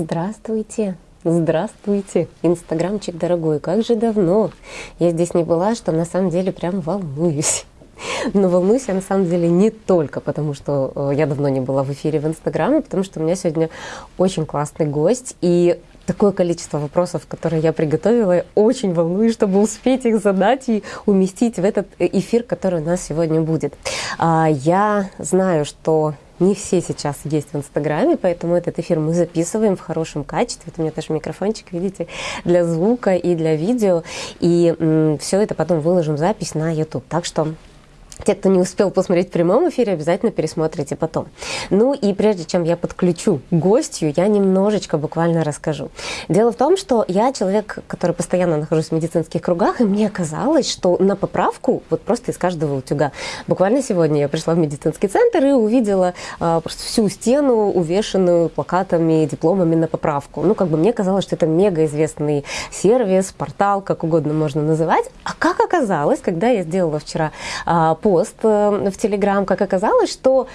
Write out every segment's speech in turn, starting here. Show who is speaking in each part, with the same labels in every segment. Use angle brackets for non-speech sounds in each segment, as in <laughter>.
Speaker 1: Здравствуйте! Здравствуйте, инстаграмчик дорогой, как же давно я здесь не была, что на самом деле прям волнуюсь. <laughs> Но волнуюсь я на самом деле не только потому, что э, я давно не была в эфире в Инстаграме, потому что у меня сегодня очень классный гость, и такое количество вопросов, которые я приготовила. Я очень волнуюсь, чтобы успеть их задать и уместить в этот э, эфир, который у нас сегодня будет. А, я знаю, что не все сейчас есть в Инстаграме, поэтому этот эфир мы записываем в хорошем качестве. Вот у меня тоже микрофончик, видите, для звука и для видео. И все это потом выложим запись на YouTube. Так что те, кто не успел посмотреть в прямом эфире, обязательно пересмотрите потом. Ну и прежде чем я подключу гостью, я немножечко буквально расскажу. Дело в том, что я человек, который постоянно нахожусь в медицинских кругах, и мне казалось, что на поправку вот просто из каждого утюга. Буквально сегодня я пришла в медицинский центр и увидела а, просто всю стену, увешанную плакатами, дипломами на поправку. Ну, как бы мне казалось, что это мега известный сервис, портал, как угодно можно называть. А как оказалось, когда я сделала вчера а, по пост э, в Телеграм, как оказалось, что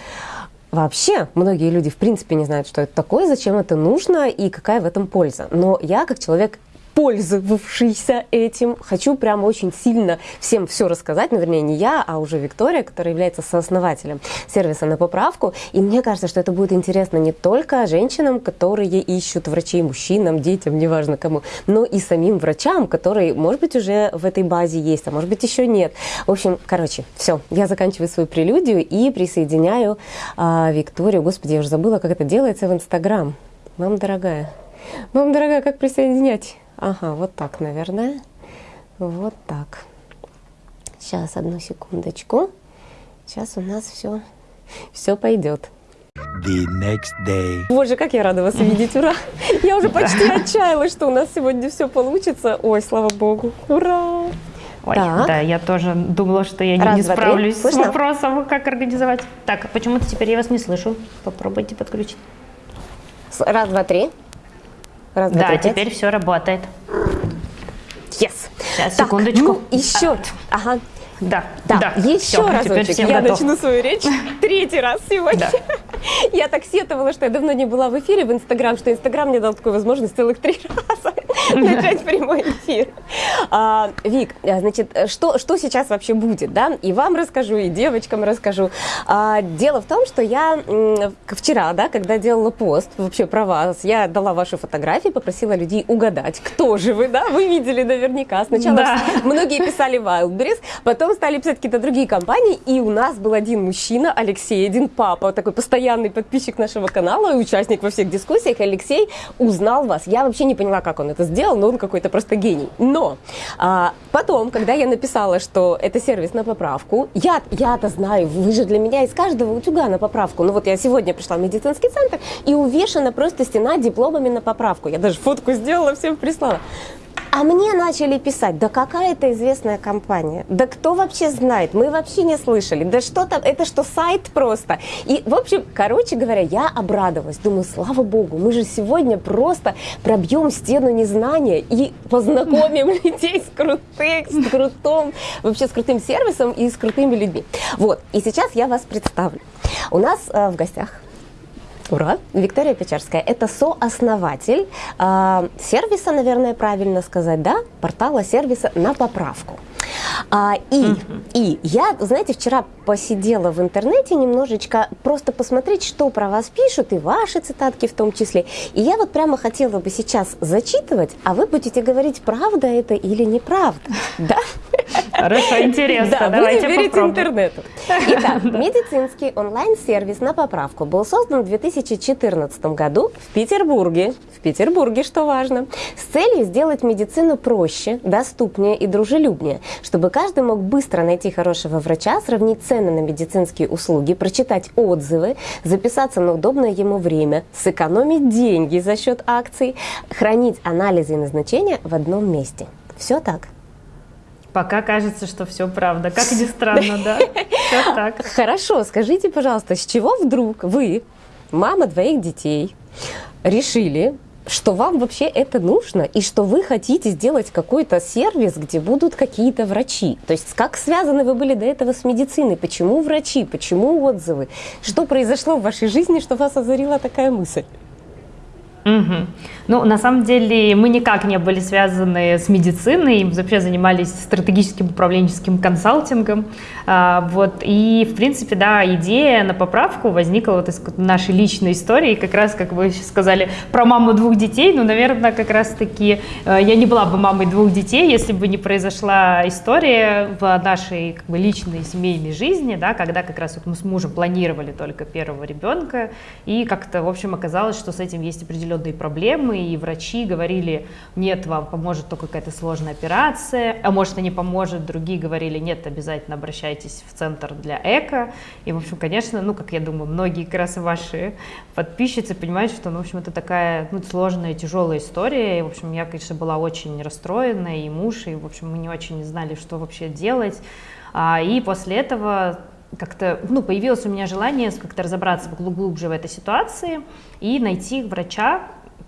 Speaker 1: Вообще, многие люди в принципе не знают, что это такое, зачем это нужно и какая в этом польза. Но я, как человек пользовавшийся этим. Хочу прям очень сильно всем все рассказать, ну, вернее, не я, а уже Виктория, которая является сооснователем сервиса на поправку. И мне кажется, что это будет интересно не только женщинам, которые ищут врачей, мужчинам, детям, неважно кому, но и самим врачам, которые, может быть, уже в этой базе есть, а может быть, еще нет. В общем, короче, все, я заканчиваю свою прелюдию и присоединяю а, Викторию. Господи, я уже забыла, как это делается в Инстаграм. Мам дорогая, мам дорогая, как присоединять? Ага, вот так, наверное. Вот так. Сейчас, одну секундочку. Сейчас у нас все, все пойдет. The next day. Боже, как я рада вас видеть, ура! Я уже почти отчаялась, что у нас сегодня все получится. Ой, слава богу, ура!
Speaker 2: Ой, так. да, я тоже думала, что я Раз, не два, справлюсь с вопросом, как организовать. Так, почему-то теперь я вас не слышу. Попробуйте подключить.
Speaker 1: Раз, два, три.
Speaker 2: Раз, два, да, три, теперь все работает.
Speaker 1: Yes.
Speaker 2: Сейчас, так, секундочку. Ну,
Speaker 1: еще.
Speaker 2: Ага.
Speaker 1: Да, да, да. Еще все, разочек. Я готов. начну свою речь <laughs> третий раз сегодня. Да. <laughs> Я так сетовала, что я давно не была в эфире в Инстаграм, что Инстаграм мне дал такую возможность целых три <laughs> раза <laughs> начать прямой эфир. А, Вик, а, значит, что, что сейчас вообще будет, да? И вам расскажу, и девочкам расскажу. А, дело в том, что я вчера, да, когда делала пост вообще про вас, я дала ваши фотографии, попросила людей угадать, кто же вы, да? Вы видели наверняка. Сначала да. многие писали Wildberries, потом стали писать какие-то другие компании, и у нас был один мужчина, Алексей, один папа, такой постоянный подписчик нашего канала и участник во всех дискуссиях. Алексей узнал вас. Я вообще не поняла, как он это сделал, но он какой-то просто гений. Но а, потом, когда я написала, что это сервис на поправку, я, я-то знаю, вы же для меня из каждого утюга на поправку. Ну вот я сегодня пришла в медицинский центр и увешана просто стена дипломами на поправку. Я даже фотку сделала, всем прислала. А мне начали писать, да какая это известная компания, да кто вообще знает, мы вообще не слышали, да что там, это что, сайт просто. И, в общем, короче говоря, я обрадовалась, думаю, слава богу, мы же сегодня просто пробьем стену незнания и познакомим <laughs> людей с крутым, с крутым, вообще с крутым сервисом и с крутыми людьми. Вот, и сейчас я вас представлю. У нас э, в гостях Ура! Виктория Печерская – это сооснователь э, сервиса, наверное, правильно сказать, да? Портала сервиса на поправку. А, и, и я, знаете, вчера посидела в интернете немножечко, просто посмотреть, что про вас пишут, и ваши цитатки в том числе. И я вот прямо хотела бы сейчас зачитывать, а вы будете говорить, правда это или неправда. <laughs> Да?
Speaker 2: Хорошо, интересно.
Speaker 1: Да, Давайте будем верить интернету. <laughs> Итак, медицинский онлайн-сервис на поправку был создан в 2014 году в Петербурге. В Петербурге, что важно, с целью сделать медицину проще, доступнее и дружелюбнее, чтобы каждый мог быстро найти хорошего врача, сравнить цены на медицинские услуги, прочитать отзывы, записаться на удобное ему время, сэкономить деньги за счет акций, хранить анализы и назначения в одном месте. Все так.
Speaker 2: Пока кажется, что все правда. Как ни странно, да? <laughs> Все так.
Speaker 1: Хорошо, скажите, пожалуйста, с чего вдруг вы, мама двоих детей, решили что вам вообще это нужно и что вы хотите сделать какой-то сервис, где будут какие-то врачи. То есть как связаны вы были до этого с медициной? Почему врачи? Почему отзывы? Что произошло в вашей жизни, что вас озарила такая мысль?
Speaker 2: Угу. Ну, на самом деле, мы никак не были связаны с медициной, мы вообще занимались стратегическим управленческим консалтингом. А, вот, и, в принципе, да, идея на поправку возникла вот из нашей личной истории, как раз, как вы сказали, про маму двух детей, ну, наверное, как раз-таки э, я не была бы мамой двух детей, если бы не произошла история в нашей как бы, личной семейной жизни, да, когда как раз вот мы с мужем планировали только первого ребенка, и как-то, в общем, оказалось, что с этим есть определенные проблемы, и врачи говорили, нет, вам поможет только какая-то сложная операция, а может и не поможет, другие говорили, нет, обязательно обращайтесь в центр для эко, и, в общем, конечно, ну, как я думаю, многие как раз ваши подписчицы понимают, что, ну, в общем, это такая, ну, сложная, тяжелая история, и, в общем, я, конечно, была очень расстроена, и муж, и, в общем, мы не очень знали, что вообще делать, а, и после этого как-то, ну, появилось у меня желание как-то разобраться глубже в этой ситуации и найти врача,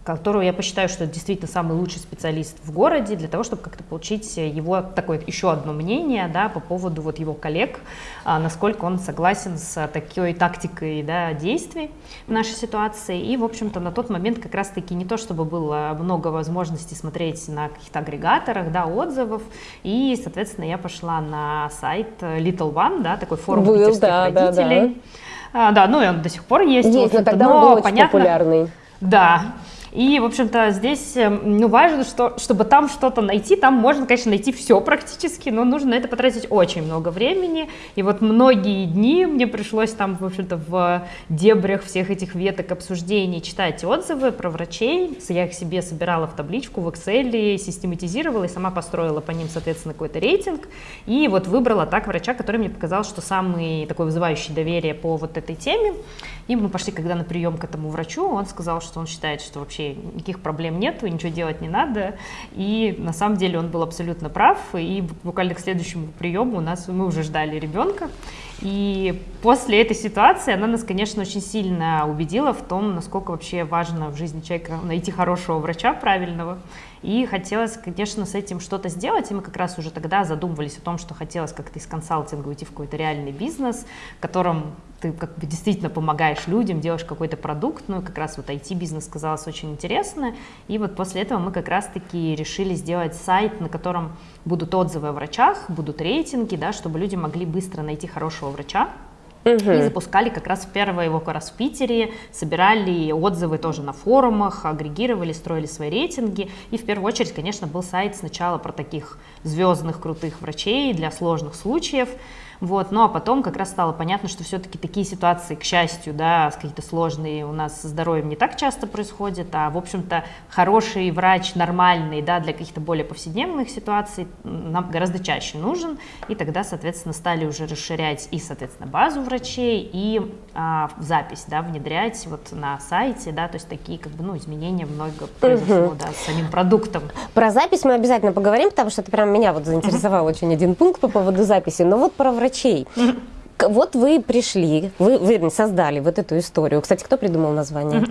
Speaker 2: которого я посчитаю, что это действительно самый лучший специалист в городе, для того, чтобы как-то получить его такое еще одно мнение да, по поводу вот его коллег, а, насколько он согласен с такой тактикой да, действий в нашей ситуации. И, в общем-то, на тот момент как раз-таки не то, чтобы было много возможностей смотреть на каких-то агрегаторах, да, отзывов, и, соответственно, я пошла на сайт Little One, да, такой форум был, питерских да, родителей. Да, да. А, да, ну и он до сих пор есть.
Speaker 1: Есть, но тогда он был очень понятно, популярный.
Speaker 2: Да, и, в общем-то, здесь эм, ну, важно, что, чтобы там что-то найти, там можно, конечно, найти все практически, но нужно на это потратить очень много времени. И вот многие дни мне пришлось там, в общем-то, в дебрях всех этих веток обсуждений читать отзывы про врачей. Я их себе собирала в табличку в Excel, систематизировала и сама построила по ним, соответственно, какой-то рейтинг. И вот выбрала так врача, который мне показал, что самый такой вызывающий доверие по вот этой теме. И мы пошли, когда на прием к этому врачу, он сказал, что он считает, что вообще никаких проблем нет, ничего делать не надо. И на самом деле он был абсолютно прав. И буквально к следующему приему у нас мы уже ждали ребенка. И после этой ситуации она нас, конечно, очень сильно убедила в том, насколько вообще важно в жизни человека найти хорошего врача правильного. И хотелось, конечно, с этим что-то сделать, и мы как раз уже тогда задумывались о том, что хотелось как-то из консалтинга уйти в какой-то реальный бизнес, в котором ты как бы действительно помогаешь людям, делаешь какой-то продукт, ну, как раз вот IT-бизнес казалось очень интересно, и вот после этого мы как раз-таки решили сделать сайт, на котором будут отзывы о врачах, будут рейтинги, да, чтобы люди могли быстро найти хорошего врача, Угу. И запускали как раз первое его как раз в Питере, собирали отзывы тоже на форумах, агрегировали, строили свои рейтинги. И в первую очередь, конечно, был сайт сначала про таких звездных крутых врачей для сложных случаев. Вот, ну а потом как раз стало понятно, что все-таки такие ситуации, к счастью, да, какие-то сложные у нас со здоровьем не так часто происходят, а, в общем-то, хороший врач, нормальный, да, для каких-то более повседневных ситуаций нам гораздо чаще нужен, и тогда, соответственно, стали уже расширять и, соответственно, базу врачей, и а, запись, да, внедрять вот на сайте, да, то есть такие, как бы, ну, изменения много произошло, угу. да, с самим продуктом.
Speaker 1: Про запись мы обязательно поговорим, потому что это прям меня вот заинтересовал очень один пункт по поводу записи, но вот про врачей врачей. Вот вы пришли, вы, вы создали вот эту историю. Кстати, кто придумал название?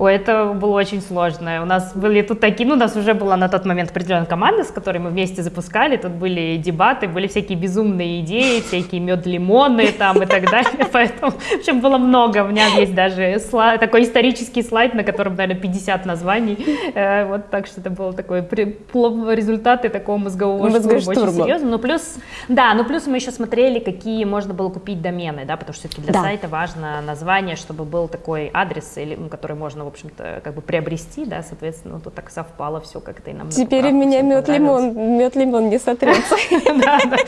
Speaker 2: Ой, это было очень сложно. У нас были тут такие, ну, у нас уже была на тот момент определенная команда, с которой мы вместе запускали. Тут были дебаты, были всякие безумные идеи, всякие мед-лимоны там и так далее. <laughs> Поэтому, в общем, было много. У меня есть даже слайд, такой исторический слайд, на котором, наверное, 50 названий. Э, вот так что это было такое результаты такого мозгового штурма, очень серьезно. Ну, плюс, да, ну, плюс мы еще смотрели, какие можно было купить домены, да, потому что все-таки для да. сайта важно название, чтобы был такой адрес, или, ну, который можно общем-то, как бы приобрести, да, соответственно, ну, тут так совпало все как-то и нам
Speaker 1: Теперь у меня мед лимон, мед лимон не сотрется. <laughs> <laughs> Теперь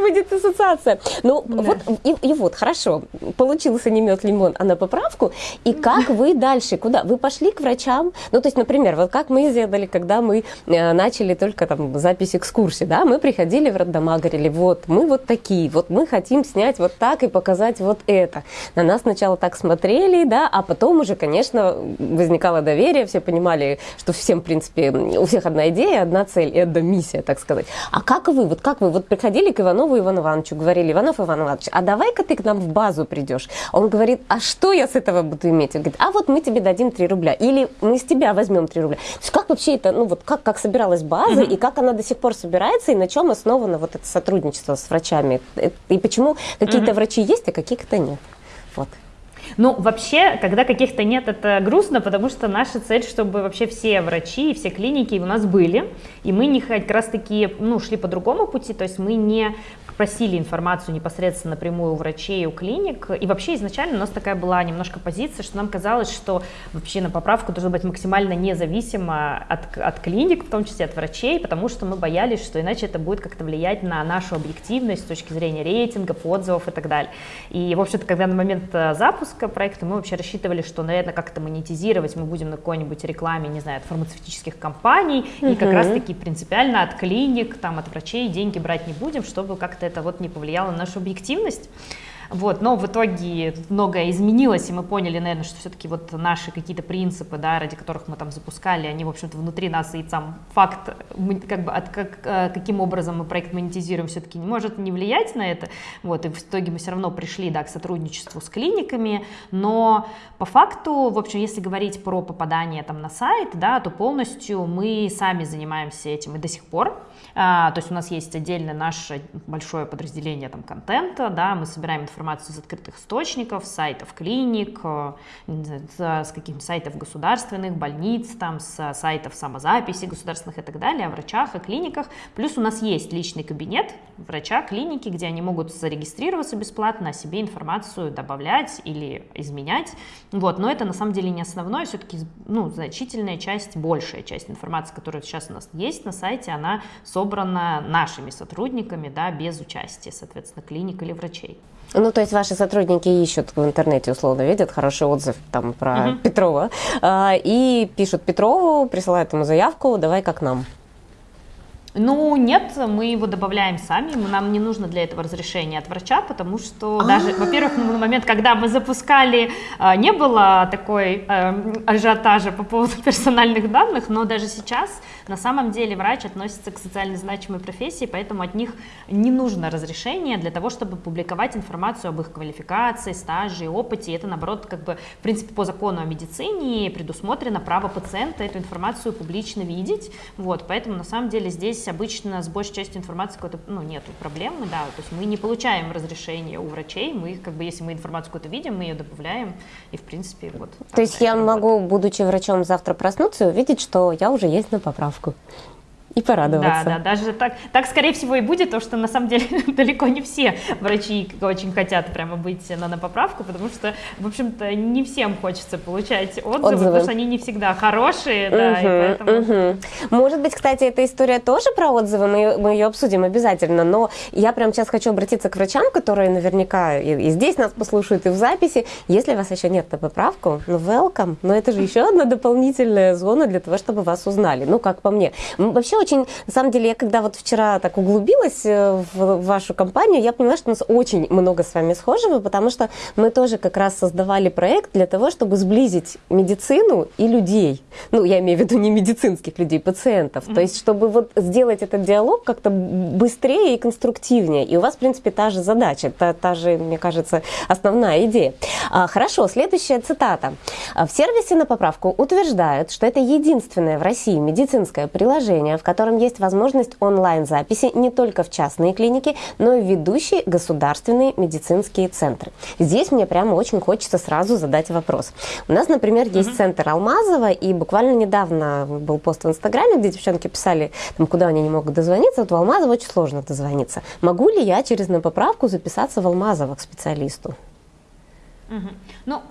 Speaker 1: будет ассоциация. Ну, вот, и вот, хорошо, получился не мед лимон, а на поправку. И как вы дальше, куда? Вы пошли к врачам? Ну, то есть, например, вот как мы сделали, когда мы э, начали только там запись экскурсии, да, мы приходили в роддома, говорили, вот, мы вот такие, вот мы хотим снять вот так и показать вот это. На нас сначала так смотрели, да, а потом уже, конечно, возникало доверие, все понимали, что всем, в принципе, у всех одна идея, одна цель и одна миссия, так сказать. А как вы, вот как вы, вот приходили к Иванову Ивану Ивановичу, говорили, Иванов Иван Иванович, а давай-ка ты к нам в базу придешь. Он говорит, а что я с этого буду иметь? Он говорит, а вот мы тебе дадим 3 рубля, или мы с тебя возьмем 3 рубля. То есть как вообще это, ну вот как, как собиралась база, mm-hmm. и как она до сих пор собирается, и на чем основано вот это сотрудничество с врачами? И почему какие-то mm-hmm. врачи есть, а каких-то нет? Вот.
Speaker 2: Ну, вообще, когда каких-то нет, это грустно, потому что наша цель, чтобы вообще все врачи и все клиники у нас были, и мы не как раз-таки, ну, шли по другому пути, то есть мы не просили информацию непосредственно напрямую у врачей, у клиник, и вообще изначально у нас такая была немножко позиция, что нам казалось, что вообще на поправку должно быть максимально независимо от, от клиник, в том числе от врачей, потому что мы боялись, что иначе это будет как-то влиять на нашу объективность с точки зрения рейтингов, отзывов и так далее. И, в общем-то, когда на момент э, запуска проекта мы вообще рассчитывали, что, наверное, как-то монетизировать мы будем на какой-нибудь рекламе, не знаю, от фармацевтических компаний, uh-huh. и как раз-таки принципиально от клиник, там, от врачей деньги брать не будем, чтобы как-то это вот не повлияло на нашу объективность. Вот, но в итоге многое изменилось, и мы поняли, наверное, что все-таки вот наши какие-то принципы, да, ради которых мы там запускали, они, в общем-то, внутри нас, и сам факт, как бы, от, как, э, каким образом мы проект монетизируем, все-таки не может не влиять на это, вот, и в итоге мы все равно пришли, да, к сотрудничеству с клиниками, но по факту, в общем, если говорить про попадание там на сайт, да, то полностью мы сами занимаемся этим и до сих пор, а, то есть у нас есть отдельно наше большое подразделение там контента, да, мы собираем информацию из открытых источников, сайтов клиник, э, с каких-то сайтов государственных, больниц, там, с сайтов самозаписи государственных и так далее, о врачах и клиниках. Плюс у нас есть личный кабинет врача, клиники, где они могут зарегистрироваться бесплатно, о себе информацию добавлять или изменять. Вот. Но это на самом деле не основное, все-таки ну, значительная часть, большая часть информации, которая сейчас у нас есть на сайте, она собрана нашими сотрудниками, да, без участия, соответственно, клиник или врачей.
Speaker 1: Ну, то есть ваши сотрудники ищут в интернете, условно, видят хороший отзыв там про uh-huh. Петрова э, и пишут Петрову, присылают ему заявку, давай как нам.
Speaker 2: Ну, нет, мы его добавляем сами, нам не нужно для этого разрешение от врача, потому что даже, А-а-а. во-первых, на момент, когда мы запускали, а, не было такой эм, ажиотажа по поводу <laughs> персональных данных, но даже сейчас на самом деле врач относится к социально значимой профессии, поэтому от них не нужно разрешение для того, чтобы публиковать информацию об их квалификации, стаже, опыте. Это, наоборот, как бы, в принципе, по закону о медицине предусмотрено право пациента эту информацию публично видеть. Вот, поэтому, на самом деле, здесь обычно с большей частью информации какой-то, ну, нету проблемы, да, то есть мы не получаем разрешения у врачей, мы, как бы, если мы информацию какую-то видим, мы ее добавляем, и, в принципе, вот.
Speaker 1: То есть я могу, будучи врачом, завтра проснуться и увидеть, что я уже есть на поправку México. И порадоваться.
Speaker 2: Да, да, даже так, так скорее всего и будет, потому что на самом деле <laughs> далеко не все врачи очень хотят прямо быть на, на поправку, потому что, в общем-то, не всем хочется получать отзывы, отзывы. потому что они не всегда хорошие, угу, да, и поэтому...
Speaker 1: Угу. Может быть, кстати, эта история тоже про отзывы, мы, мы ее обсудим обязательно, но я прямо сейчас хочу обратиться к врачам, которые наверняка и, и здесь нас послушают, и в записи. Если вас еще нет на поправку, ну, welcome, но это же еще одна дополнительная зона для того, чтобы вас узнали, ну, как по мне. Вообще очень, на самом деле, я когда вот вчера так углубилась э, в вашу компанию, я поняла, что у нас очень много с вами схожего, потому что мы тоже как раз создавали проект для того, чтобы сблизить медицину и людей. Ну, я имею в виду не медицинских людей, пациентов. Mm-hmm. То есть, чтобы вот сделать этот диалог как-то быстрее и конструктивнее. И у вас, в принципе, та же задача, та, та же, мне кажется, основная идея. А, хорошо, следующая цитата. В сервисе на поправку утверждают, что это единственное в России медицинское приложение, в котором есть возможность онлайн-записи не только в частные клиники, но и в ведущие государственные медицинские центры. Здесь мне прямо очень хочется сразу задать вопрос. У нас, например, есть mm-hmm. центр Алмазова, и буквально недавно был пост в Инстаграме, где девчонки писали, там, куда они не могут дозвониться. Вот в Алмазово очень сложно дозвониться. Могу ли я через на поправку записаться в Алмазово к специалисту?
Speaker 2: Угу. Ну,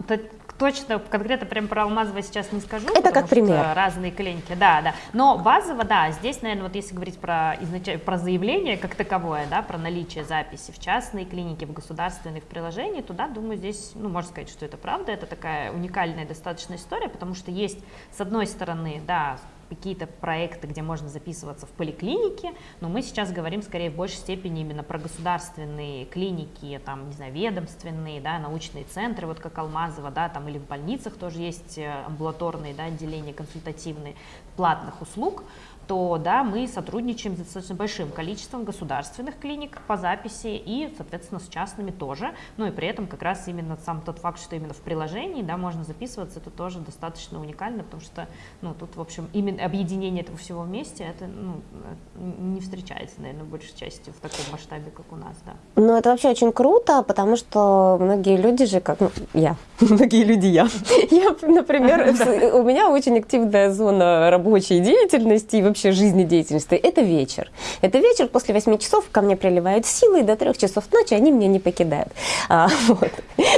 Speaker 2: точно, конкретно прям про Алмазово сейчас не скажу.
Speaker 1: Это как пример.
Speaker 2: Разные клиники, да, да. Но базово, да, здесь, наверное, вот если говорить про, изнач... про заявление как таковое, да, про наличие записи в частные клиники, в государственных приложениях, то, да, думаю, здесь, ну, можно сказать, что это правда, это такая уникальная достаточно история, потому что есть, с одной стороны, да, какие-то проекты, где можно записываться в поликлинике, но мы сейчас говорим скорее в большей степени именно про государственные клиники, там, не знаю, ведомственные, да, научные центры, вот как Алмазова, да, там или в больницах тоже есть э, амбулаторные, да, отделения консультативные платных услуг, то да, мы сотрудничаем с достаточно большим количеством государственных клиник по записи и, соответственно, с частными тоже. Ну и при этом как раз именно сам тот факт, что именно в приложении да, можно записываться, это тоже достаточно уникально, потому что ну, тут, в общем, именно объединение этого всего вместе, это ну, не встречается, наверное, в большей части в таком масштабе, как у нас. Да.
Speaker 1: Ну, это вообще очень круто, потому что многие люди же, как ну, я, <laughs> многие люди я. <laughs> Я, например, <laughs> у меня очень активная зона рабочей деятельности и вообще жизнедеятельности. Это вечер. Это вечер после 8 часов ко мне приливают силы, и до 3 часов ночи они меня не покидают. А, вот.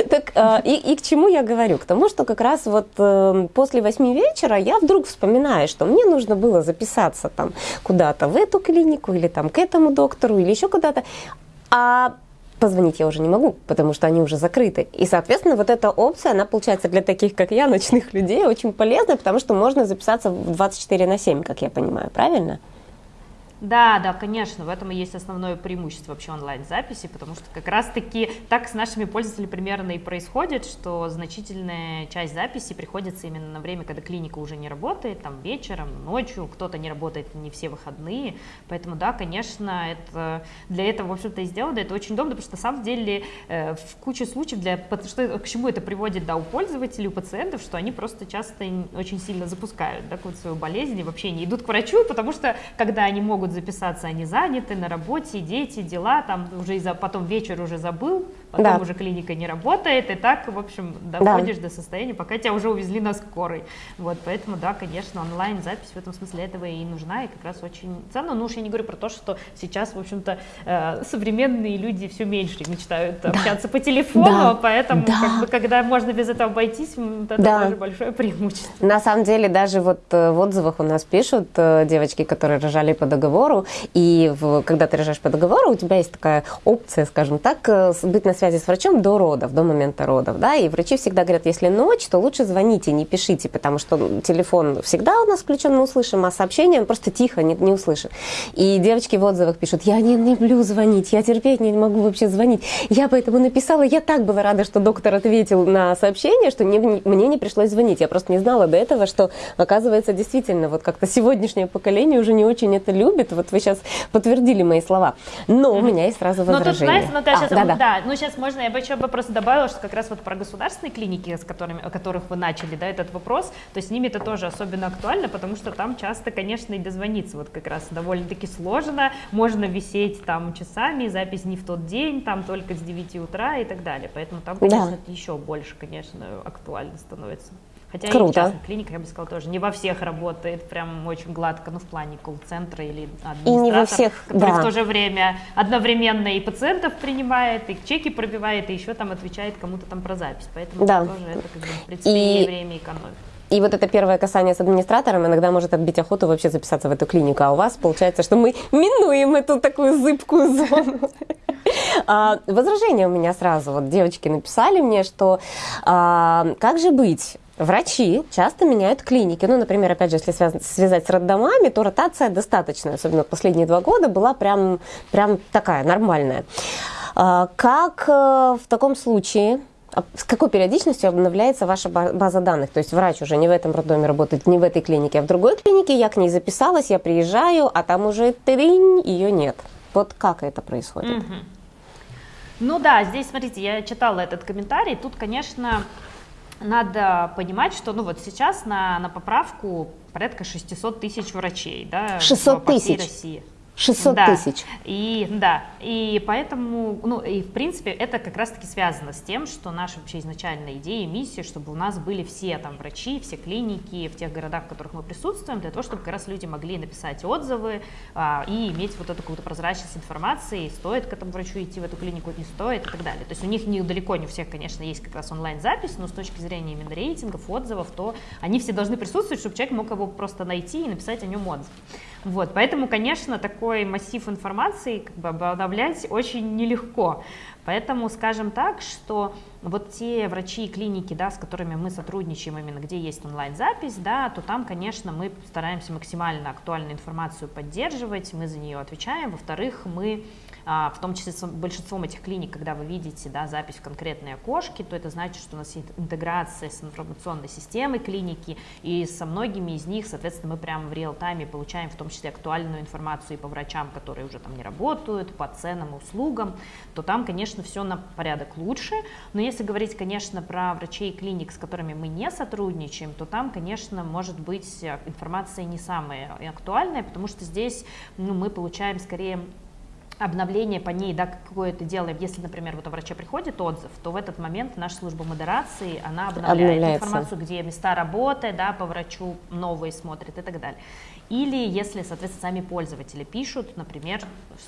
Speaker 1: Так, а, и, и к чему я говорю? К тому, что как раз вот э, после 8 вечера я вдруг вспоминаю, что мне нужно было записаться там куда-то в эту клинику или там к этому доктору или еще куда-то. А позвонить я уже не могу, потому что они уже закрыты. И, соответственно, вот эта опция, она получается для таких, как я, <laughs> ночных людей, очень полезная, потому что можно записаться в 24 на 7, как я понимаю, правильно?
Speaker 2: Да, да, конечно, в этом и есть основное преимущество вообще онлайн-записи, потому что как раз-таки так с нашими пользователями примерно и происходит, что значительная часть записи приходится именно на время, когда клиника уже не работает, там вечером, ночью, кто-то не работает не все выходные, поэтому да, конечно, это для этого, в общем-то, и сделано, это очень удобно, потому что на самом деле э, в куче случаев, для, что, к чему это приводит, да, у пользователей, у пациентов, что они просто часто очень сильно запускают, да, свою болезнь и вообще не идут к врачу, потому что когда они могут могут записаться, они заняты на работе, дети, дела, там уже из-за потом вечер уже забыл, потом да. уже клиника не работает, и так, в общем, доходишь да. до состояния, пока тебя уже увезли на скорой. Вот, поэтому, да, конечно, онлайн-запись в этом смысле этого и нужна, и как раз очень ценно. Ну уж я не говорю про то, что сейчас, в общем-то, э, современные люди все меньше мечтают да. общаться по телефону, да. поэтому, да. как бы, когда можно без этого обойтись, это да. тоже большое преимущество.
Speaker 1: На самом деле, даже вот э, в отзывах у нас пишут э, девочки, которые рожали по договору, договору, и в, когда ты рожаешь по договору, у тебя есть такая опция, скажем так, э, быть на связи с врачом до родов, до момента родов, да, и врачи всегда говорят, если ночь, то лучше звоните, не пишите, потому что телефон всегда у нас включен, мы услышим, а сообщение он просто тихо, не, не услышим. И девочки в отзывах пишут, я не люблю звонить, я терпеть не могу вообще звонить. Я поэтому написала, я так была рада, что доктор ответил на сообщение, что не, мне не пришлось звонить. Я просто не знала до этого, что, оказывается, действительно, вот как-то сегодняшнее поколение уже не очень это любит, вот вы сейчас подтвердили мои слова. Но у меня есть сразу возражение. Но тут, знаете,
Speaker 2: ну, да, а, да, да. да, ну сейчас можно, я бы еще бы просто добавила, что как раз вот про государственные клиники, с которыми, о которых вы начали, да, этот вопрос, то с ними это тоже особенно актуально, потому что там часто, конечно, и дозвониться вот как раз довольно-таки сложно, можно висеть там часами, запись не в тот день, там только с 9 утра и так далее, поэтому там, конечно, да. еще больше, конечно, актуально становится. Хотя Круто. и в частных клиниках, я бы сказала, тоже не во всех работает прям очень гладко, ну, в плане колл-центра или администратора, и не во всех, который да. в то же время одновременно и пациентов принимает, и чеки пробивает, и еще там отвечает кому-то там про запись. Поэтому да. тоже это, как бы, в принципе, и... время экономит.
Speaker 1: И вот это первое касание с администратором иногда может отбить охоту вообще записаться в эту клинику. А у вас получается, что мы минуем эту такую зыбкую зону. А, возражение у меня сразу. Вот девочки написали мне, что а, как же быть? Врачи часто меняют клиники. Ну, например, опять же, если связать, с роддомами, то ротация достаточная, особенно последние два года, была прям, прям такая нормальная. А, как э, в таком случае а с какой периодичностью обновляется ваша база данных? То есть врач уже не в этом роддоме работает, не в этой клинике, а в другой клинике, я к ней записалась, я приезжаю, а там уже тринь, ее нет. Вот как это происходит?
Speaker 2: Ну да, здесь, смотрите, я читала этот комментарий, тут, конечно, надо понимать, что ну вот сейчас на, на поправку порядка 600 тысяч врачей, да,
Speaker 1: 600 по всей тысяч. России. 600
Speaker 2: да.
Speaker 1: тысяч.
Speaker 2: И, да, и поэтому, ну, и в принципе это как раз-таки связано с тем, что наша вообще изначальная идея, миссия, чтобы у нас были все там врачи, все клиники в тех городах, в которых мы присутствуем, для того, чтобы как раз люди могли написать отзывы а, и иметь вот эту какую-то прозрачность информации, стоит к этому врачу идти в эту клинику, не стоит и так далее. То есть у них не, далеко не у всех, конечно, есть как раз онлайн-запись, но с точки зрения именно рейтингов, отзывов, то они все должны присутствовать, чтобы человек мог его просто найти и написать о нем отзыв. Вот, поэтому, конечно, такой массив информации как бы обновлять очень нелегко. Поэтому, скажем так, что вот те врачи и клиники, да, с которыми мы сотрудничаем, именно где есть онлайн-запись, да, то там, конечно, мы стараемся максимально актуальную информацию поддерживать, мы за нее отвечаем. Во-вторых, мы а, в том числе с большинством этих клиник, когда вы видите да, запись в конкретные окошки, то это значит, что у нас есть интеграция с информационной системой клиники, и со многими из них, соответственно, мы прямо в реал-тайме получаем в том числе актуальную информацию и по врачам, которые уже там не работают, по ценам и услугам, то там, конечно, все на порядок лучше. Но если говорить, конечно, про врачей и клиник, с которыми мы не сотрудничаем, то там, конечно, может быть информация не самая актуальная, потому что здесь ну, мы получаем скорее обновление по ней, да, какое-то делаем. Если, например, вот у врача приходит отзыв, то в этот момент наша служба модерации, она обновляет информацию, где места работы, да, по врачу новые смотрит и так далее. Или если, соответственно, сами пользователи пишут, например,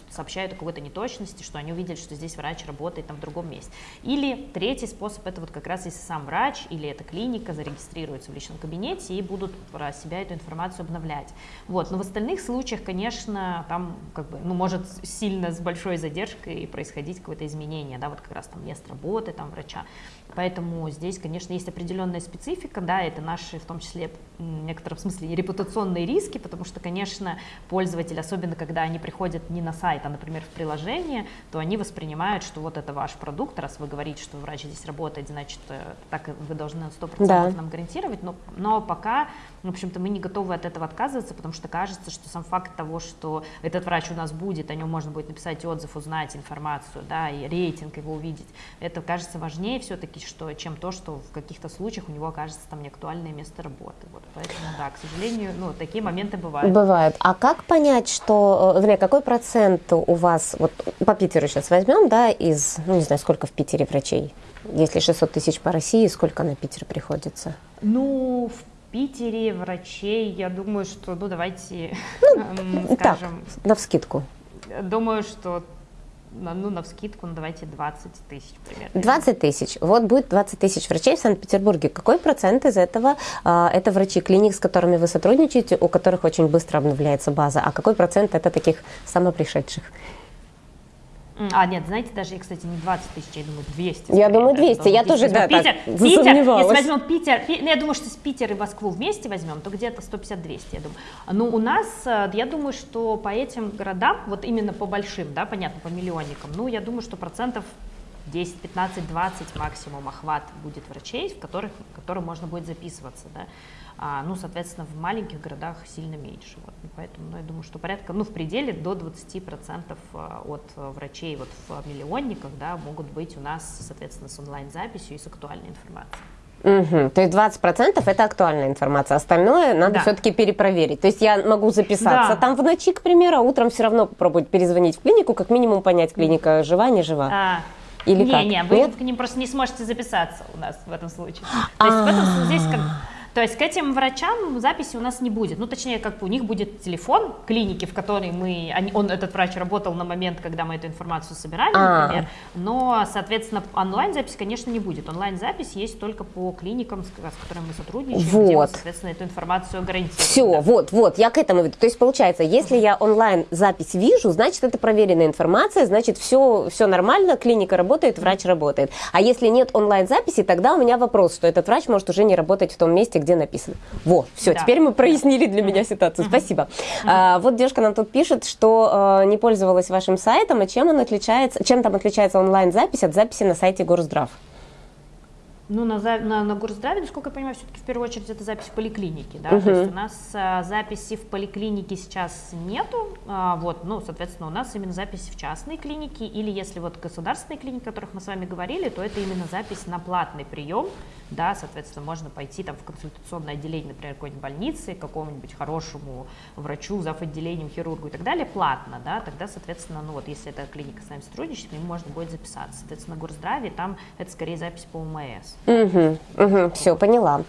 Speaker 2: сообщают о какой-то неточности, что они увидели, что здесь врач работает там в другом месте. Или третий способ, это вот как раз если сам врач или эта клиника зарегистрируется в личном кабинете и будут про себя эту информацию обновлять. Вот. Но в остальных случаях, конечно, там как бы, ну, может сильно с большой задержкой происходить какое-то изменение, да, вот как раз там место работы там врача. Поэтому здесь, конечно, есть определенная специфика, да, это наши, в том числе, в некотором смысле, репутационные риски, потому что, конечно, пользователи, особенно когда они приходят не на сайт, а, например, в приложение, то они воспринимают, что вот это ваш продукт, раз вы говорите, что врач здесь работает, значит, э, так вы должны на 100% да. нам гарантировать, но, но пока, в общем-то, мы не готовы от этого отказываться, потому что кажется, что сам факт того, что этот врач у нас будет, о нем можно будет написать отзыв, узнать информацию, да, и рейтинг его увидеть, это кажется важнее все-таки, что, чем то, что в каких-то случаях у него окажется там неактуальное место работы. Вот, поэтому, да, к сожалению, ну, такие моменты бывают.
Speaker 1: Бывают. А как понять, что, э, вернее, какой процент у вас, вот по Питеру сейчас возьмем, да, из, ну, не знаю, сколько в Питере врачей? Если 600 тысяч по России, сколько на Питер приходится?
Speaker 2: Ну, в Питере врачей, я думаю, что, ну, давайте ну, <laughs> скажем...
Speaker 1: Так, на вскидку.
Speaker 2: Думаю, что ну, на вскидку, ну, давайте 20 тысяч примерно.
Speaker 1: 20 тысяч. Вот будет 20 тысяч врачей в Санкт-Петербурге. Какой процент из этого а, это врачи клиник, с которыми вы сотрудничаете, у которых очень быстро обновляется база, а какой процент это таких самопришедших?
Speaker 2: А, нет, знаете, даже, кстати, не 20 тысяч, я думаю, 200.
Speaker 1: Я думаю, 200, я тоже, да,
Speaker 2: Питер, так, Питер, если возьмем Питер, ну, я думаю, что с Питер и Москву вместе возьем, то где-то 150-200, я думаю. Но у нас, э, я думаю, что по этим городам, вот именно по большим, да, понятно, по миллионникам, ну, я думаю, что процентов 10, 15, 20 максимум охват будет врачей, в которых, в которых можно будет записываться, да. А, ну, соответственно, в маленьких городах сильно меньше. Вот. Поэтому, ну, я думаю, что порядка, ну, в пределе до 20% а, от врачей вот в миллионниках, да, могут быть у нас, соответственно, с онлайн-записью и с актуальной информацией.
Speaker 1: Угу. То есть 20% это актуальная информация, остальное надо да. все-таки перепроверить. То есть я могу записаться да. там в ночи, к примеру, а утром все равно попробовать перезвонить в клинику, как минимум понять, клиника жива, не жива. А.
Speaker 2: Или не, как? не, вы Нет? к ним просто не сможете записаться у нас в этом случае. То есть в этом здесь как то есть к этим врачам записи у нас не будет. Ну, точнее, как у них будет телефон клиники, в которой мы, они, он, этот врач работал на момент, когда мы эту информацию собирали, а. например. Но, соответственно, онлайн-запись, конечно, не будет. Онлайн-запись есть только по клиникам, с, с которыми мы сотрудничаем, вот. где мы, соответственно, эту информацию гарантируем.
Speaker 1: Все, да. вот, вот, я к этому веду. То есть, получается, если я онлайн-запись вижу, значит, это проверенная информация, значит, все, все нормально, клиника работает, врач работает. А если нет онлайн-записи, тогда у меня вопрос, что этот врач может уже не работать в том месте, где написано. Во, все, да. теперь мы прояснили для меня ситуацию. Спасибо. А, вот девушка нам тут пишет, что а, не пользовалась вашим сайтом, а чем он отличается, чем там отличается онлайн-запись от записи на сайте Горздрав?
Speaker 2: Ну, на, на, на горздраве, насколько я понимаю, все-таки в первую очередь это запись в поликлинике, да, uh-huh. то есть у нас а, записи в поликлинике сейчас нету, а, вот, ну, соответственно, у нас именно запись в частной клинике, или если вот государственные клиники, о которых мы с вами говорили, то это именно запись на платный прием, да, соответственно, можно пойти там в консультационное отделение, например, какой-нибудь больницы, какому-нибудь хорошему врачу, зав. отделением, хирургу и так далее, платно, да, тогда, соответственно, ну вот, если эта клиника с нами сотрудничает, нему можно будет записаться. Соответственно, горздраве там это скорее запись по УМС.
Speaker 1: Угу, угу, все, поняла.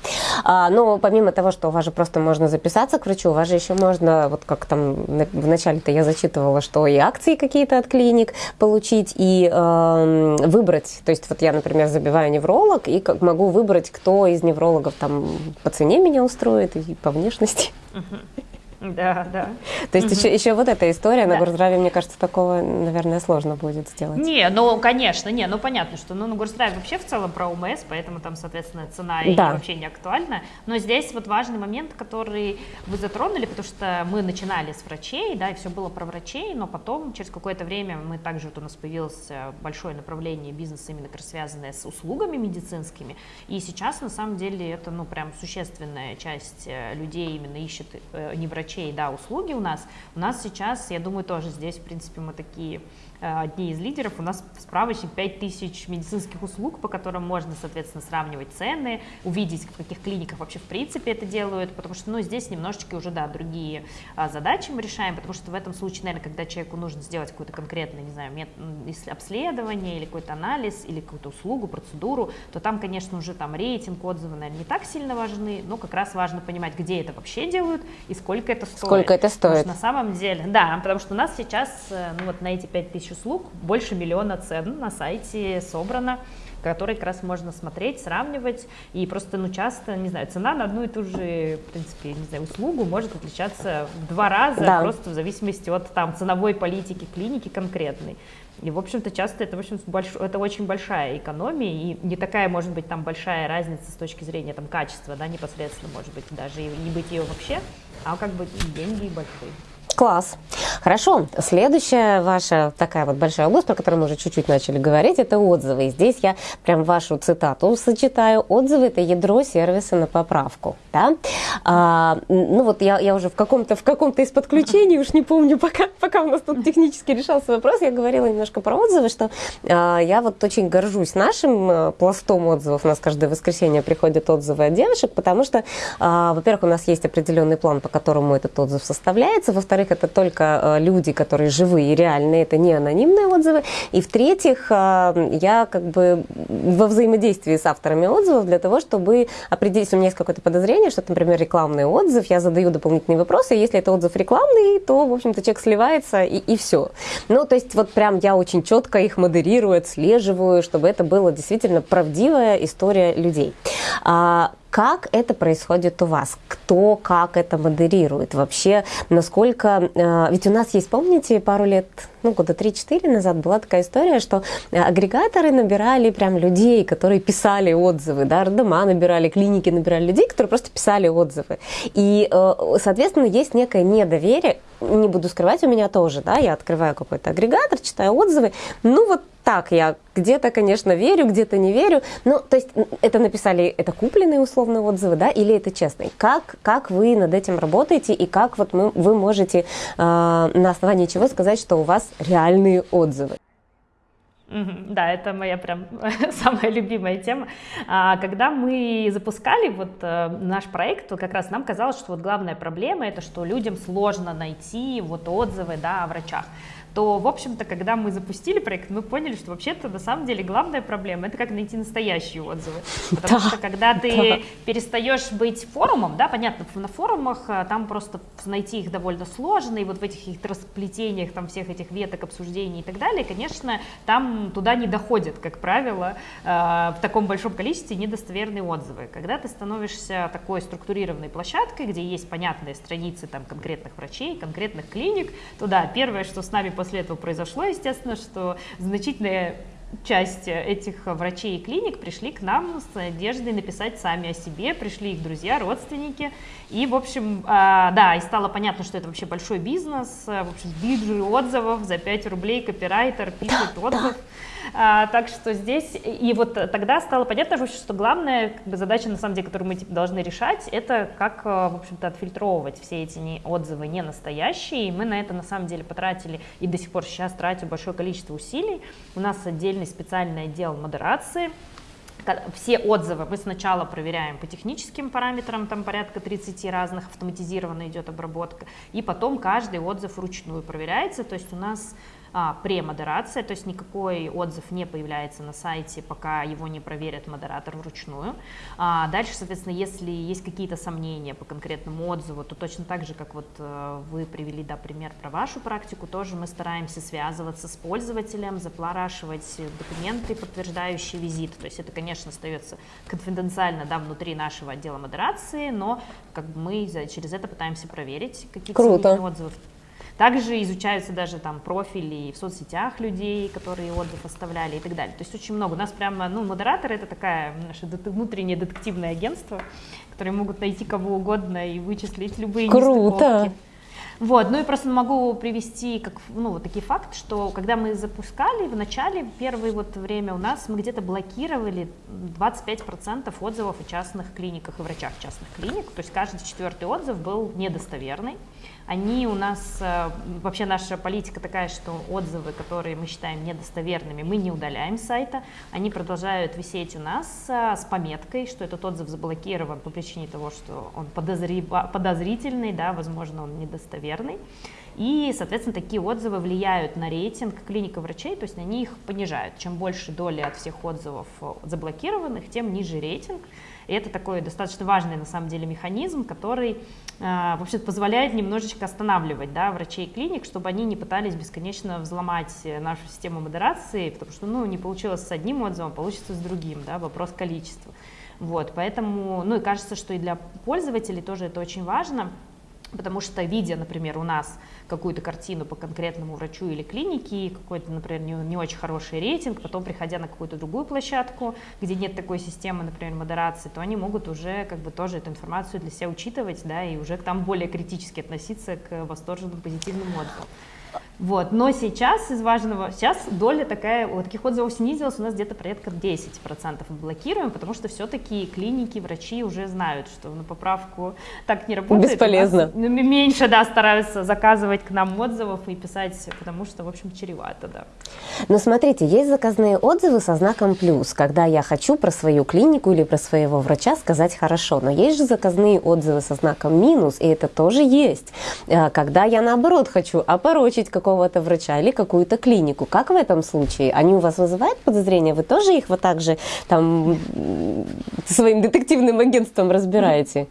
Speaker 1: А, но помимо того, что у вас же просто можно записаться к врачу, у вас же еще можно, вот как там в начале-то я зачитывала, что и акции какие-то от клиник получить, и э, выбрать, то есть вот я, например, забиваю невролог, и как могу выбрать, кто из неврологов там по цене меня устроит и по внешности.
Speaker 2: Угу. Да, да.
Speaker 1: То есть угу. еще, еще вот эта история да. на Горздраве, мне кажется, такого, наверное, сложно будет сделать.
Speaker 2: Не, ну, конечно, не, ну, понятно, что ну, на Горздраве вообще в целом про УМС, поэтому там, соответственно, цена да. вообще не актуальна. Но здесь вот важный момент, который вы затронули, потому что мы начинали с врачей, да, и все было про врачей, но потом, через какое-то время, мы также, вот у нас появилось большое направление бизнеса, именно связанное с услугами медицинскими, и сейчас, на самом деле, это, ну, прям существенная часть э, людей именно ищет э, не врачей, да, услуги у нас. У нас сейчас, я думаю, тоже здесь, в принципе, мы такие одни из лидеров. У нас справочник 5000 медицинских услуг, по которым можно, соответственно, сравнивать цены, увидеть, в каких клиниках вообще в принципе это делают, потому что, ну, здесь немножечко уже, да, другие а, задачи мы решаем, потому что в этом случае, наверное, когда человеку нужно сделать какое-то конкретное, не знаю, мет... обследование или какой-то анализ, или какую-то услугу, процедуру, то там, конечно, уже там рейтинг, отзывы, наверное, не так сильно важны, но как раз важно понимать, где это вообще делают и сколько это стоит.
Speaker 1: Сколько это стоит. Потому
Speaker 2: что на самом деле, да, потому что у нас сейчас, э, ну, вот на эти 5000 услуг, больше миллиона цен на сайте собрано которые как раз можно смотреть, сравнивать, и просто, ну, часто, не знаю, цена на одну и ту же, в принципе, не знаю, услугу может отличаться в два раза, да. просто в зависимости от там ценовой политики клиники конкретной. И, в общем-то, часто это, в общем, больш... это очень большая экономия, и не такая, может быть, там большая разница с точки зрения там качества, да, непосредственно, может быть, даже и не быть ее вообще, а как бы деньги большие.
Speaker 1: Класс. Хорошо. Следующая ваша такая вот большая область, про которую мы уже чуть-чуть начали говорить, это отзывы. И здесь я прям вашу цитату сочетаю. Отзывы – это ядро сервиса на поправку. Да? А, ну вот я, я уже в каком-то в каком-то из подключений, уж не помню, пока, пока у нас тут технически решался вопрос, я говорила немножко про отзывы, что а, я вот очень горжусь нашим а, пластом отзывов. У нас каждое воскресенье приходят отзывы от девушек, потому что, а, во-первых, у нас есть определенный план, по которому этот отзыв составляется. Во-вторых, во-вторых, это только э, люди, которые живые, реальные, это не анонимные отзывы. И в-третьих, э, я как бы во взаимодействии с авторами отзывов для того, чтобы определить, если у меня есть какое-то подозрение, что, например, рекламный отзыв, я задаю дополнительные вопросы, если это отзыв рекламный, то, в общем-то, человек сливается и, и все. Ну, то есть вот прям я очень четко их модерирую, отслеживаю, чтобы это была действительно правдивая история людей. Как это происходит у вас? Кто как это модерирует? Вообще, насколько... Э, ведь у нас есть, помните, пару лет, ну, года 3-4 назад была такая история, что э, агрегаторы набирали прям людей, которые писали отзывы, да, роддома набирали, клиники набирали людей, которые просто писали отзывы. И, э, соответственно, есть некое недоверие, не буду скрывать, у меня тоже, да, я открываю какой-то агрегатор, читаю отзывы, ну вот так я где-то, конечно, верю, где-то не верю. Ну, то есть это написали, это купленные условные отзывы, да, или это честные? Как, как вы над этим работаете и как вот мы, вы можете э, на основании чего сказать, что у вас реальные отзывы?
Speaker 2: Да, это моя прям <laughs> самая любимая тема. А, когда мы запускали вот э, наш проект, то как раз нам казалось, что вот главная проблема это, что людям сложно найти вот отзывы, да, о врачах то, в общем-то, когда мы запустили проект, мы поняли, что вообще-то на самом деле главная проблема — это как найти настоящие отзывы. <laughs> Потому да, что когда ты да. перестаешь быть форумом, да, понятно, на форумах а, там просто найти их довольно сложно, и вот в этих их расплетениях там всех этих веток обсуждений и так далее, конечно, там туда не доходят, как правило, а, в таком большом количестве недостоверные отзывы. Когда ты становишься такой структурированной площадкой, где есть понятные страницы там конкретных врачей, конкретных клиник, то да, первое, что с нами после этого произошло, естественно, что значительная часть этих врачей и клиник пришли к нам с надеждой написать сами о себе, пришли их друзья, родственники, и, в общем, а, да, и стало понятно, что это вообще большой бизнес, в общем, биржи отзывов, за 5 рублей копирайтер пишет отзыв, а, так что здесь, и вот тогда стало понятно, что главная как бы, задача, на самом деле, которую мы типа, должны решать, это как, а, в общем-то, отфильтровывать все эти не, отзывы не настоящие, и мы на это, на самом деле, потратили, и до сих пор сейчас тратим большое количество усилий. У нас отдельный специальный отдел модерации, все отзывы мы сначала проверяем по техническим параметрам, там порядка 30 разных, автоматизированно идет обработка, и потом каждый отзыв вручную проверяется, то есть у нас а, премодерация, то есть никакой отзыв не появляется на сайте, пока его не проверит модератор вручную. А, дальше, соответственно, если есть какие-то сомнения по конкретному отзыву, то точно так же, как вот э, вы привели, да, пример про вашу практику, тоже мы стараемся связываться с пользователем, запрашивать документы, подтверждающие визит. То есть это, конечно, остается конфиденциально, да, внутри нашего отдела модерации, но как бы мы через это пытаемся проверить какие-то отзывы. Также изучаются даже там профили в соцсетях людей, которые отзыв оставляли и так далее. То есть очень много. У нас прямо, ну, модератор это такая наше внутреннее детективное агентство, которые могут найти кого угодно и вычислить любые
Speaker 1: Круто. нестыковки.
Speaker 2: Вот, ну и просто могу привести как, ну, вот такие факты, что когда мы запускали в начале, первое вот время у нас мы где-то блокировали 25% отзывов о частных клиниках и врачах частных клиник, то есть каждый четвертый отзыв был недостоверный. Они у нас, э, вообще наша политика такая, что отзывы, которые мы считаем недостоверными, мы не удаляем с сайта, они продолжают висеть у нас э, с пометкой, что этот отзыв заблокирован по причине того, что он подозри... подозрительный, да, возможно, он недостоверный. И, соответственно, такие отзывы влияют на рейтинг клиника врачей, то есть они их понижают. Чем больше доли от всех отзывов э, заблокированных, тем ниже рейтинг. И это такой достаточно важный на самом деле механизм, который вообще позволяет немножечко останавливать да, врачей клиник, чтобы они не пытались бесконечно взломать нашу систему модерации, потому что ну, не получилось с одним отзывом, получится с другим, да, вопрос количества. Вот, поэтому, ну и кажется, что и для пользователей тоже это очень важно, потому что видя, например, у нас какую-то картину по конкретному врачу или клинике, какой-то, например, не, не очень хороший рейтинг, потом приходя на какую-то другую площадку, где нет такой системы, например, модерации, то они могут уже как бы тоже эту информацию для себя учитывать, да, и уже там более критически относиться к восторженным позитивным отзывам. Вот. Но сейчас из важного, сейчас доля такая, вот таких отзывов снизилась, у нас где-то порядка 10% мы блокируем, потому что все-таки клиники, врачи уже знают, что на поправку так не работает.
Speaker 1: Бесполезно.
Speaker 2: Меньше, да, стараются заказывать к нам отзывов и писать, потому что, в общем, чревато, да.
Speaker 1: Но смотрите, есть заказные отзывы со знаком плюс, когда я хочу про свою клинику или про своего врача сказать хорошо, но есть же заказные отзывы со знаком минус, и это тоже есть, э, когда я наоборот хочу опорочить как какого-то врача или какую-то клинику. Как в этом случае? Они у вас вызывают подозрения? Вы тоже их вот так же там своим детективным агентством разбираете?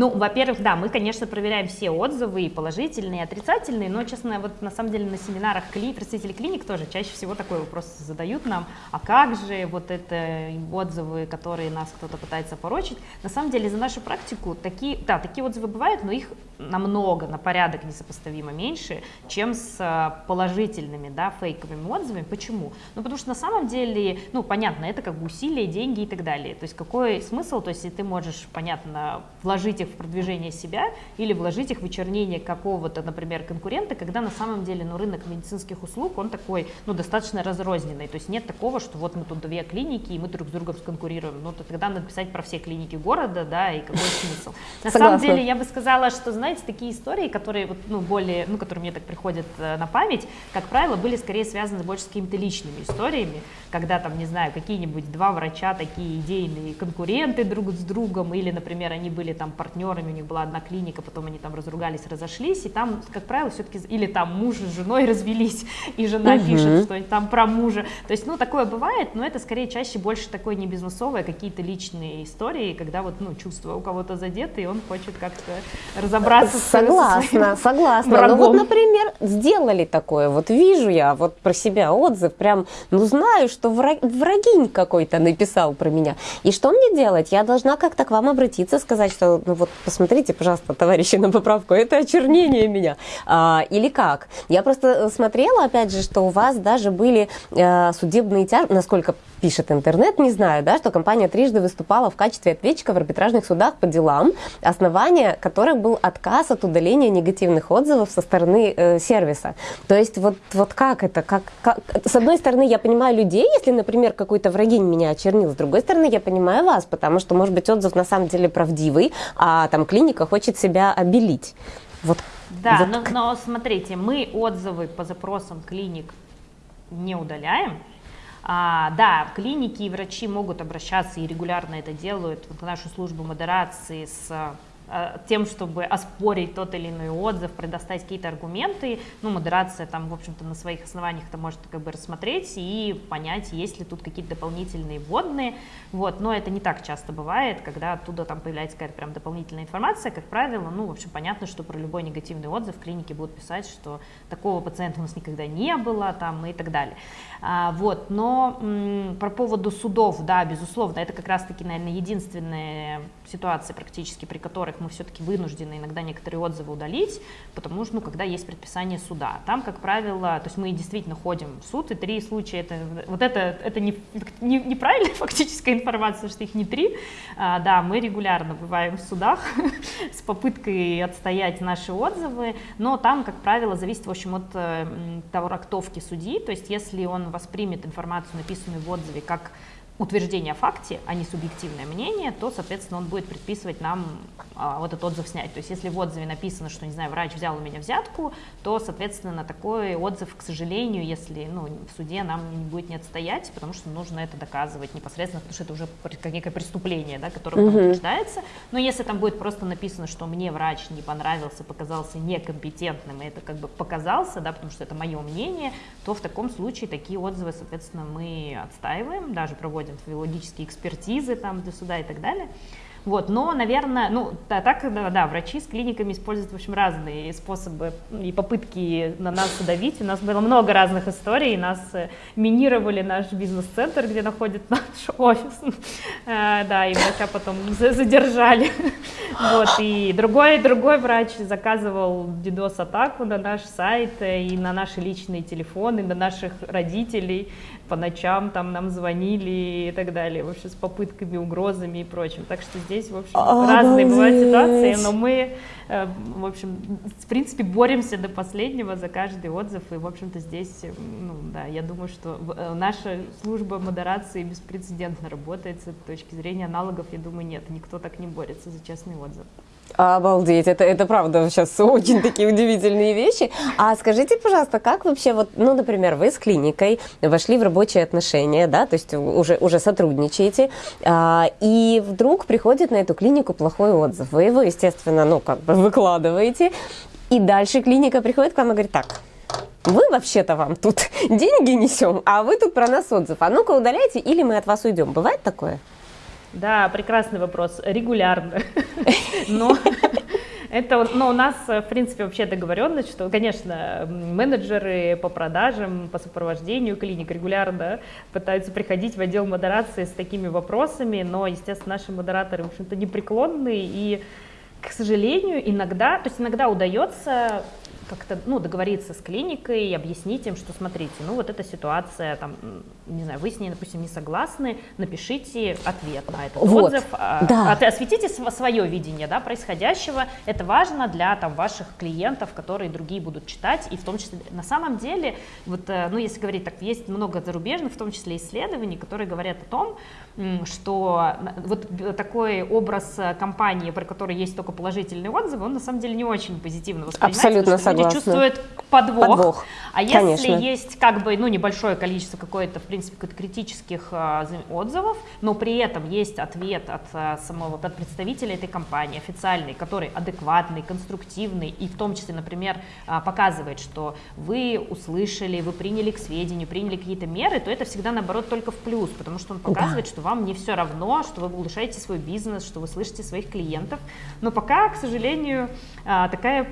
Speaker 2: Ну, во-первых, да, мы, конечно, проверяем все отзывы, и положительные, и отрицательные, но, честно, вот на самом деле на семинарах кли, представители клиник тоже чаще всего такой вопрос задают нам, а как же вот это отзывы, которые нас кто-то пытается порочить. На самом деле за нашу практику такие, да, такие отзывы бывают, но их намного, на порядок несопоставимо меньше, чем с а, положительными, да, фейковыми отзывами. Почему? Ну, потому что на самом деле, ну, понятно, это как бы усилия, деньги и так далее. То есть какой смысл, то есть ты можешь, понятно, вложить их в продвижение себя или вложить их в вычернение какого-то, например, конкурента, когда на самом деле, ну, рынок медицинских услуг, он такой, ну, достаточно разрозненный. То есть нет такого, что вот мы тут две клиники, и мы друг с другом сконкурируем. Ну, то тогда надо писать про все клиники города, да, и какой <laughs> смысл. На Согласна. самом деле, я бы сказала, что, знаете, знаете, такие истории, которые вот, ну, более, ну, которые мне так приходят э, на память, как правило, были скорее связаны больше с какими-то личными историями, когда там, не знаю, какие-нибудь два врача, такие идейные конкуренты друг с другом, или, например, они были там партнерами, у них была одна клиника, потом они там разругались, разошлись, и там, как правило, все-таки, или там муж с женой <laughs> развелись, и жена угу. пишет, что там про мужа. То есть, ну, такое бывает, но это скорее чаще больше такое не бизнесовое, какие-то личные истории, когда вот, ну, чувства у кого-то задеты, и он хочет как-то разобраться
Speaker 1: Согласна, согласна. Врагом. Ну вот, например, сделали такое. Вот вижу я вот про себя отзыв, прям, ну знаю, что враг, врагинь какой-то написал про меня. И что мне делать? Я должна как-то к вам обратиться, сказать, что, ну вот, посмотрите, пожалуйста, товарищи, на поправку, это очернение меня. А, или как? Я просто смотрела, опять же, что у вас даже были а, судебные тяжбы, насколько пишет интернет, не знаю, да, что компания трижды выступала в качестве ответчика в арбитражных судах по делам, основание которых был отказ от удаления негативных отзывов со стороны э, сервиса. То есть вот, вот как это? Как, как? С одной стороны, я понимаю людей, если, например, какой-то врагинь меня очернил, с другой стороны, я понимаю вас, потому что, может быть, отзыв на самом деле правдивый, а там клиника хочет себя обелить.
Speaker 2: Вот, да, вот. Но, но смотрите, мы отзывы по запросам клиник не удаляем, а, да, клиники и врачи могут обращаться и регулярно это делают. В нашу службу модерации с тем, чтобы оспорить тот или иной отзыв, предоставить какие-то аргументы, ну, модерация там, в общем-то, на своих основаниях это может как бы рассмотреть и понять, есть ли тут какие-то дополнительные вводные, вот, но это не так часто бывает, когда оттуда там появляется какая-то прям дополнительная информация, как правило, ну, в общем, понятно, что про любой негативный отзыв в клинике будут писать, что такого пациента у нас никогда не было, там, и так далее. А, вот, но м, про поводу судов, да, безусловно, это как раз-таки, наверное, единственная ситуация практически, при которых мы все-таки вынуждены иногда некоторые отзывы удалить, потому что, ну, когда есть предписание суда. Там, как правило, то есть мы действительно ходим в суд, и три случая, это, вот это, это не, не, неправильная <laughs> фактическая информация, что их не три, а, да, мы регулярно бываем в судах <laughs> с попыткой отстоять наши отзывы, но там, как правило, зависит, в общем, от э, трактовки судьи, то есть если он воспримет информацию, написанную в отзыве, как утверждение о факте, а не субъективное мнение, то, соответственно, он будет предписывать нам а, вот этот отзыв снять. То есть, если в отзыве написано, что, не знаю, врач взял у меня взятку, то, соответственно, на такой отзыв, к сожалению, если ну, в суде нам не будет не отстоять, потому что нужно это доказывать непосредственно, потому что это уже как некое преступление, да, которое угу. утверждается. Но если там будет просто написано, что мне врач не понравился, показался некомпетентным, и это как бы показался, да, потому что это мое мнение, то в таком случае такие отзывы, соответственно, мы отстаиваем, даже проводим проводим филологические экспертизы там для суда и так далее. Вот, но, наверное, ну, да, так, да, да, врачи с клиниками используют, в общем, разные способы и попытки на нас давить. У нас было много разных историй, нас э, минировали наш бизнес-центр, где находится наш <laughs> офис, э, да, и врача потом задержали. <laughs> Вот, и другой, другой врач заказывал DDoS-атаку на наш сайт э, и на наши личные телефоны, на наших родителей, по ночам там нам звонили и так далее, вообще с попытками, угрозами и прочим. Так что здесь, в общем, Обалдеть. разные бывают ситуации, но мы, э, в общем, в принципе, боремся до последнего за каждый отзыв, и, в общем-то, здесь, ну, да, я думаю, что э, наша служба модерации беспрецедентно работает с этой точки зрения аналогов, я думаю, нет, никто так не борется за честный отзыв.
Speaker 1: Обалдеть, это, это правда сейчас очень такие удивительные вещи. А скажите, пожалуйста, как вообще, вот, ну, например, вы с клиникой вошли в рабочие отношения, да, то есть уже, уже сотрудничаете, а, и вдруг приходит на эту клинику плохой отзыв. Вы его, естественно, ну, как бы выкладываете, и дальше клиника приходит к вам и говорит, так, вы вообще-то вам тут <laughs> деньги несем, а вы тут про нас отзыв. А ну-ка удаляйте, или мы от вас уйдем. Бывает такое?
Speaker 2: Да, прекрасный вопрос. Регулярно. <laughs> Но это, но у нас, в принципе, вообще договоренность, что, конечно, менеджеры по продажам, по сопровождению клиник регулярно пытаются приходить в отдел модерации с такими вопросами, но, естественно, наши модераторы, в общем-то, непреклонны и к сожалению, иногда, то есть иногда удается как-то ну, договориться с клиникой и объяснить им, что смотрите, ну вот эта ситуация, там, не знаю, вы с ней, допустим, не согласны, напишите ответ на этот вот, отзыв, а, да. осветите свое видение да, происходящего. Это важно для там, ваших клиентов, которые другие будут читать, и в том числе, на самом деле, вот, э, ну, если говорить так, есть много зарубежных, в том числе исследований, которые говорят о том, что вот такой образ э, компании, про который есть только положительные отзывы, он на самом деле не очень позитивно воспринимается.
Speaker 1: Абсолютно согласна. Люди
Speaker 2: чувствуют подвох. подвох. А если
Speaker 1: Конечно.
Speaker 2: есть как бы ну, небольшое количество какое-то, в принципе, критических а, отзывов, но при этом есть ответ от а, самого от представителя этой компании, официальный, который адекватный, конструктивный и в том числе, например, а, показывает, что вы услышали, вы приняли к сведению, приняли какие-то меры, то это всегда наоборот только в плюс, потому что он показывает, да. что вам не все равно, что вы улучшаете свой бизнес, что вы слышите своих клиентов. Но пока, к сожалению, такая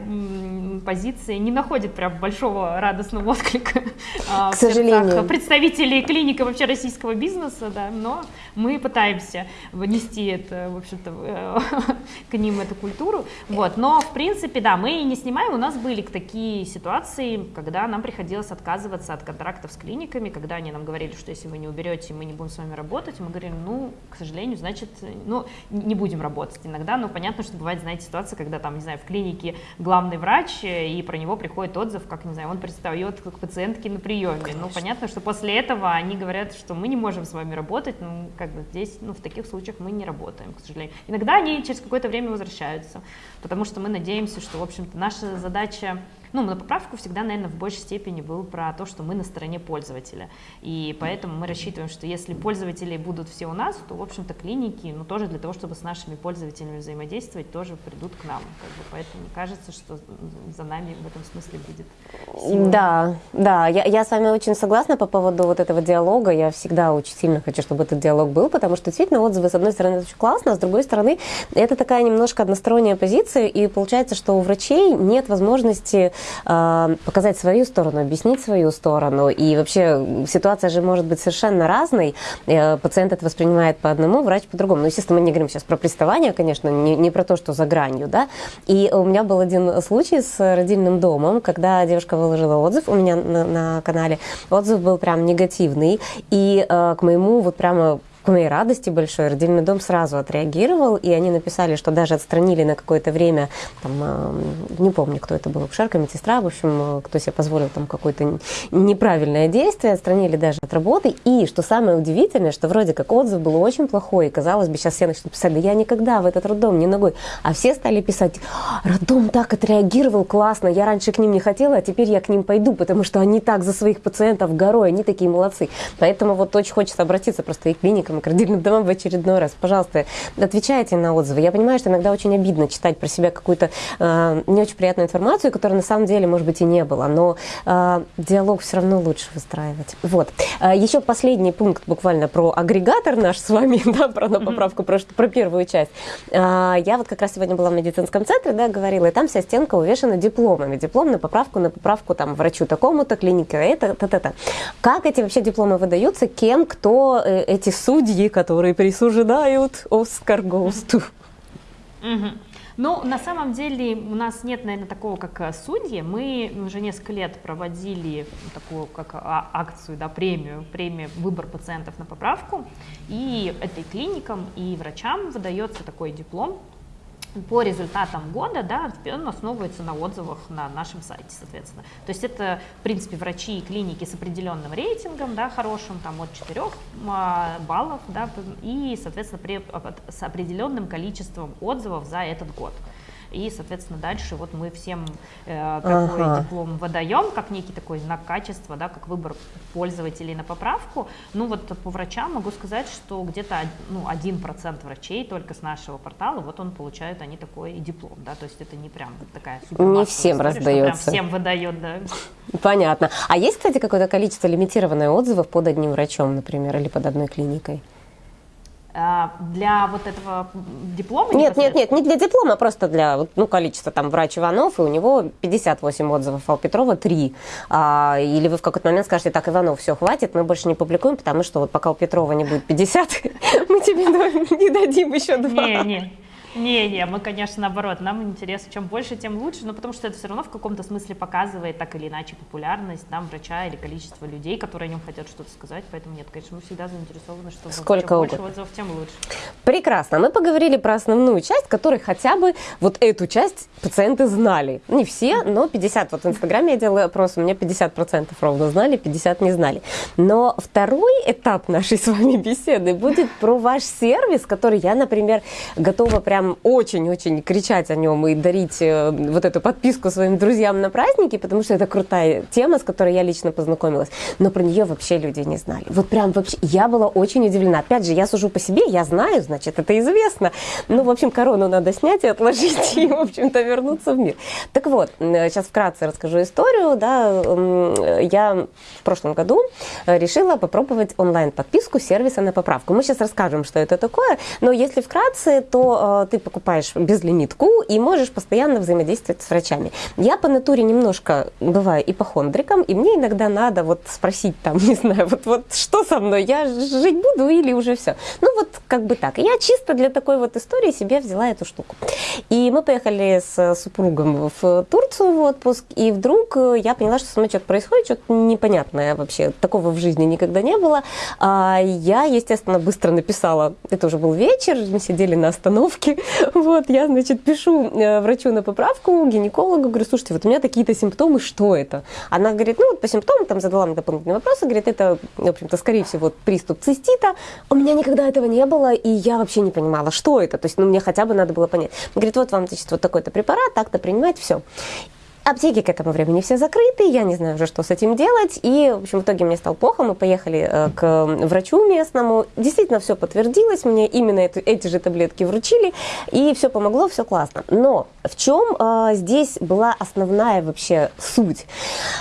Speaker 2: позиция не находит прям большого радостного отклика <laughs>
Speaker 1: а, к сожалению.
Speaker 2: представителей клиники вообще российского бизнеса, да, но мы пытаемся внести это, в общем-то, э, <laughs> к ним эту культуру, вот, но в принципе, да, мы не снимаем, у нас были такие ситуации, когда нам приходилось отказываться от контрактов с клиниками, когда они нам говорили, что если вы не уберете, мы не будем с вами работать, мы говорим, ну, к сожалению, значит, ну, не будем работать иногда, но понятно, что бывает, знаете, ситуация, когда там, не знаю, в клинике главный врач, э, и про него приходит отзыв, как, не знаю, он предстает как пациентки на приеме. Конечно. Ну, понятно, что после этого они говорят, что мы не можем с вами работать, ну, как бы здесь, ну, в таких случаях мы не работаем, к сожалению. Иногда они через какое-то время возвращаются. потому что мы надеемся, что, в общем-то, наша задача ну, на поправку всегда, наверное, в большей степени был про то, что мы на стороне пользователя. И поэтому мы рассчитываем, что если пользователи будут все у нас, то, в общем-то, клиники, ну, тоже для того, чтобы с нашими пользователями взаимодействовать, тоже придут к нам. Как бы, поэтому мне кажется, что за нами в этом смысле будет
Speaker 1: сила. Да, да, я, я с вами очень согласна по поводу вот этого диалога. Я всегда очень сильно хочу, чтобы этот диалог был, потому что действительно отзывы, с одной стороны, это очень классно, а с другой стороны, это такая немножко односторонняя позиция, и получается, что у врачей нет возможности показать свою сторону, объяснить свою сторону. И вообще ситуация же может быть совершенно разной. Э, пациент это воспринимает по одному, врач по другому. Ну, естественно, мы не говорим сейчас про приставание, конечно, не, не про то, что за гранью, да. И у меня был один случай с родильным домом, когда девушка выложила отзыв у меня на, на канале. Отзыв был прям негативный. И э, к моему вот прямо к моей радости большой родильный дом сразу отреагировал, и они написали, что даже отстранили на какое-то время, там, э, не помню, кто это был, акушерка, медсестра, в общем, э, кто себе позволил там какое-то неправильное действие, отстранили даже от работы. И, что самое удивительное, что вроде как отзыв был очень плохой, и казалось бы, сейчас все начнут писать, да я никогда в этот роддом не ногой. А все стали писать, роддом так отреагировал классно, я раньше к ним не хотела, а теперь я к ним пойду, потому что они так за своих пациентов горой, они такие молодцы. Поэтому вот очень хочется обратиться просто и к клиникам, к родильным домам в очередной раз. Пожалуйста, отвечайте на отзывы. Я понимаю, что иногда очень обидно читать про себя какую-то э, не очень приятную информацию, которая на самом деле, может быть, и не было, но э, диалог все равно лучше выстраивать. Вот. Э, еще последний пункт буквально про агрегатор наш с вами, <laughs> да, про на поправку, про, про первую часть. Э, я вот как раз сегодня была в медицинском центре, да, говорила, и там вся стенка увешана дипломами. Диплом на поправку, на поправку там врачу такому-то, клинике это, та-та-та. Как эти вообще дипломы выдаются, кем, кто э, эти судьи судьи, которые присуждают Оскар Госту.
Speaker 2: Ну, на самом деле у нас нет, наверное, такого, как э, судьи. Мы уже несколько лет проводили такую, как а, акцию, да, премию, премию «Выбор пациентов на поправку». И этой клиникам и врачам выдается такой диплом, по результатам года, да, он основывается на отзывах на нашем сайте, соответственно. То есть это, в принципе, врачи и клиники с определенным рейтингом, да, хорошим, там, от 4 а, баллов, да, и, соответственно, при, с определенным количеством отзывов за этот год. И, соответственно, дальше вот мы всем э, такой ага. диплом выдаем, как некий такой знак качества, да, как выбор пользователей на поправку. Ну вот по врачам могу сказать, что где-то ну, 1% врачей только с нашего портала, вот он получает они такой диплом, да, то есть это не прям такая
Speaker 1: супер Не всем история, раздается. Прям
Speaker 2: всем выдает, да.
Speaker 1: Понятно. А есть, кстати, какое-то количество лимитированное отзывов под одним врачом, например, или под одной клиникой?
Speaker 2: А, для вот этого диплома?
Speaker 1: Нет, нет, нет, не для диплома, а просто для ну, количества там врач Иванов, и у него 58 отзывов, а у Петрова 3. А, или вы в какой-то момент скажете, так, Иванов, все, хватит, мы больше не публикуем, потому что вот пока у Петрова не будет 50, <laughs> мы тебе <laughs> не дадим еще два.
Speaker 2: Не, не. Не-не, мы, конечно, наоборот, нам интересно, чем больше, тем лучше, но потому что это все равно в каком-то смысле показывает так или иначе популярность там врача или количество людей, которые о нем хотят что-то сказать, поэтому нет, конечно, мы всегда заинтересованы, что
Speaker 1: Сколько
Speaker 2: чем
Speaker 1: больше
Speaker 2: отзывов, тем лучше.
Speaker 1: Прекрасно, мы поговорили про основную часть, которой хотя бы вот эту часть пациенты знали. Не все, но 50, вот в Инстаграме я делаю опрос, у меня 50% ровно знали, 50 не знали. Но второй этап нашей с вами беседы будет про ваш сервис, который я, например, готова прям прям очень-очень кричать о нем и дарить э, вот эту подписку своим друзьям на праздники, потому что это крутая тема, с которой я лично познакомилась. Но про нее вообще люди не знали. Вот прям вообще, я была очень удивлена. Опять же, я сужу по себе, я знаю, значит, это известно. Ну, в общем, корону надо снять и отложить, <laughs> и, в общем-то, вернуться в мир. Так вот, сейчас вкратце расскажу историю. Да, я в прошлом году решила попробовать онлайн-подписку сервиса на поправку. Мы сейчас расскажем, что это такое, но если вкратце, то э, ты покупаешь безлимитку и можешь постоянно взаимодействовать с врачами. Я по натуре немножко бываю ипохондриком, и мне иногда надо вот спросить там, <laughs> не знаю, вот, вот что со мной, я жить буду или уже все. Ну вот как бы так. Я чисто для такой вот истории себе взяла эту штуку. И мы поехали с супругом в Турцию в отпуск, и вдруг я поняла, что со мной что-то происходит, что-то непонятное вообще. Такого в жизни никогда не было. А я, естественно, быстро написала, это уже был вечер, мы сидели на остановке, <laughs> Вот, я, значит, пишу э, врачу на поправку, гинекологу, говорю, слушайте, вот у меня такие-то симптомы, что это? Она говорит, ну вот по симптомам, там задала мне дополнительные вопросы, говорит, это, в общем-то, скорее всего, приступ цистита. У меня никогда этого не было, и я вообще не понимала, что это. То есть, ну, мне хотя бы надо было понять. Говорит, вот вам, значит, вот такой-то препарат, так-то принимать, все. Аптеки к этому времени все закрыты, я не знаю уже, что с этим делать. И, в общем, в итоге мне стало плохо, мы поехали э, к врачу местному. Действительно, все подтвердилось, мне именно эту, эти же таблетки вручили, и все помогло, все классно. Но в чем э, здесь была основная вообще суть?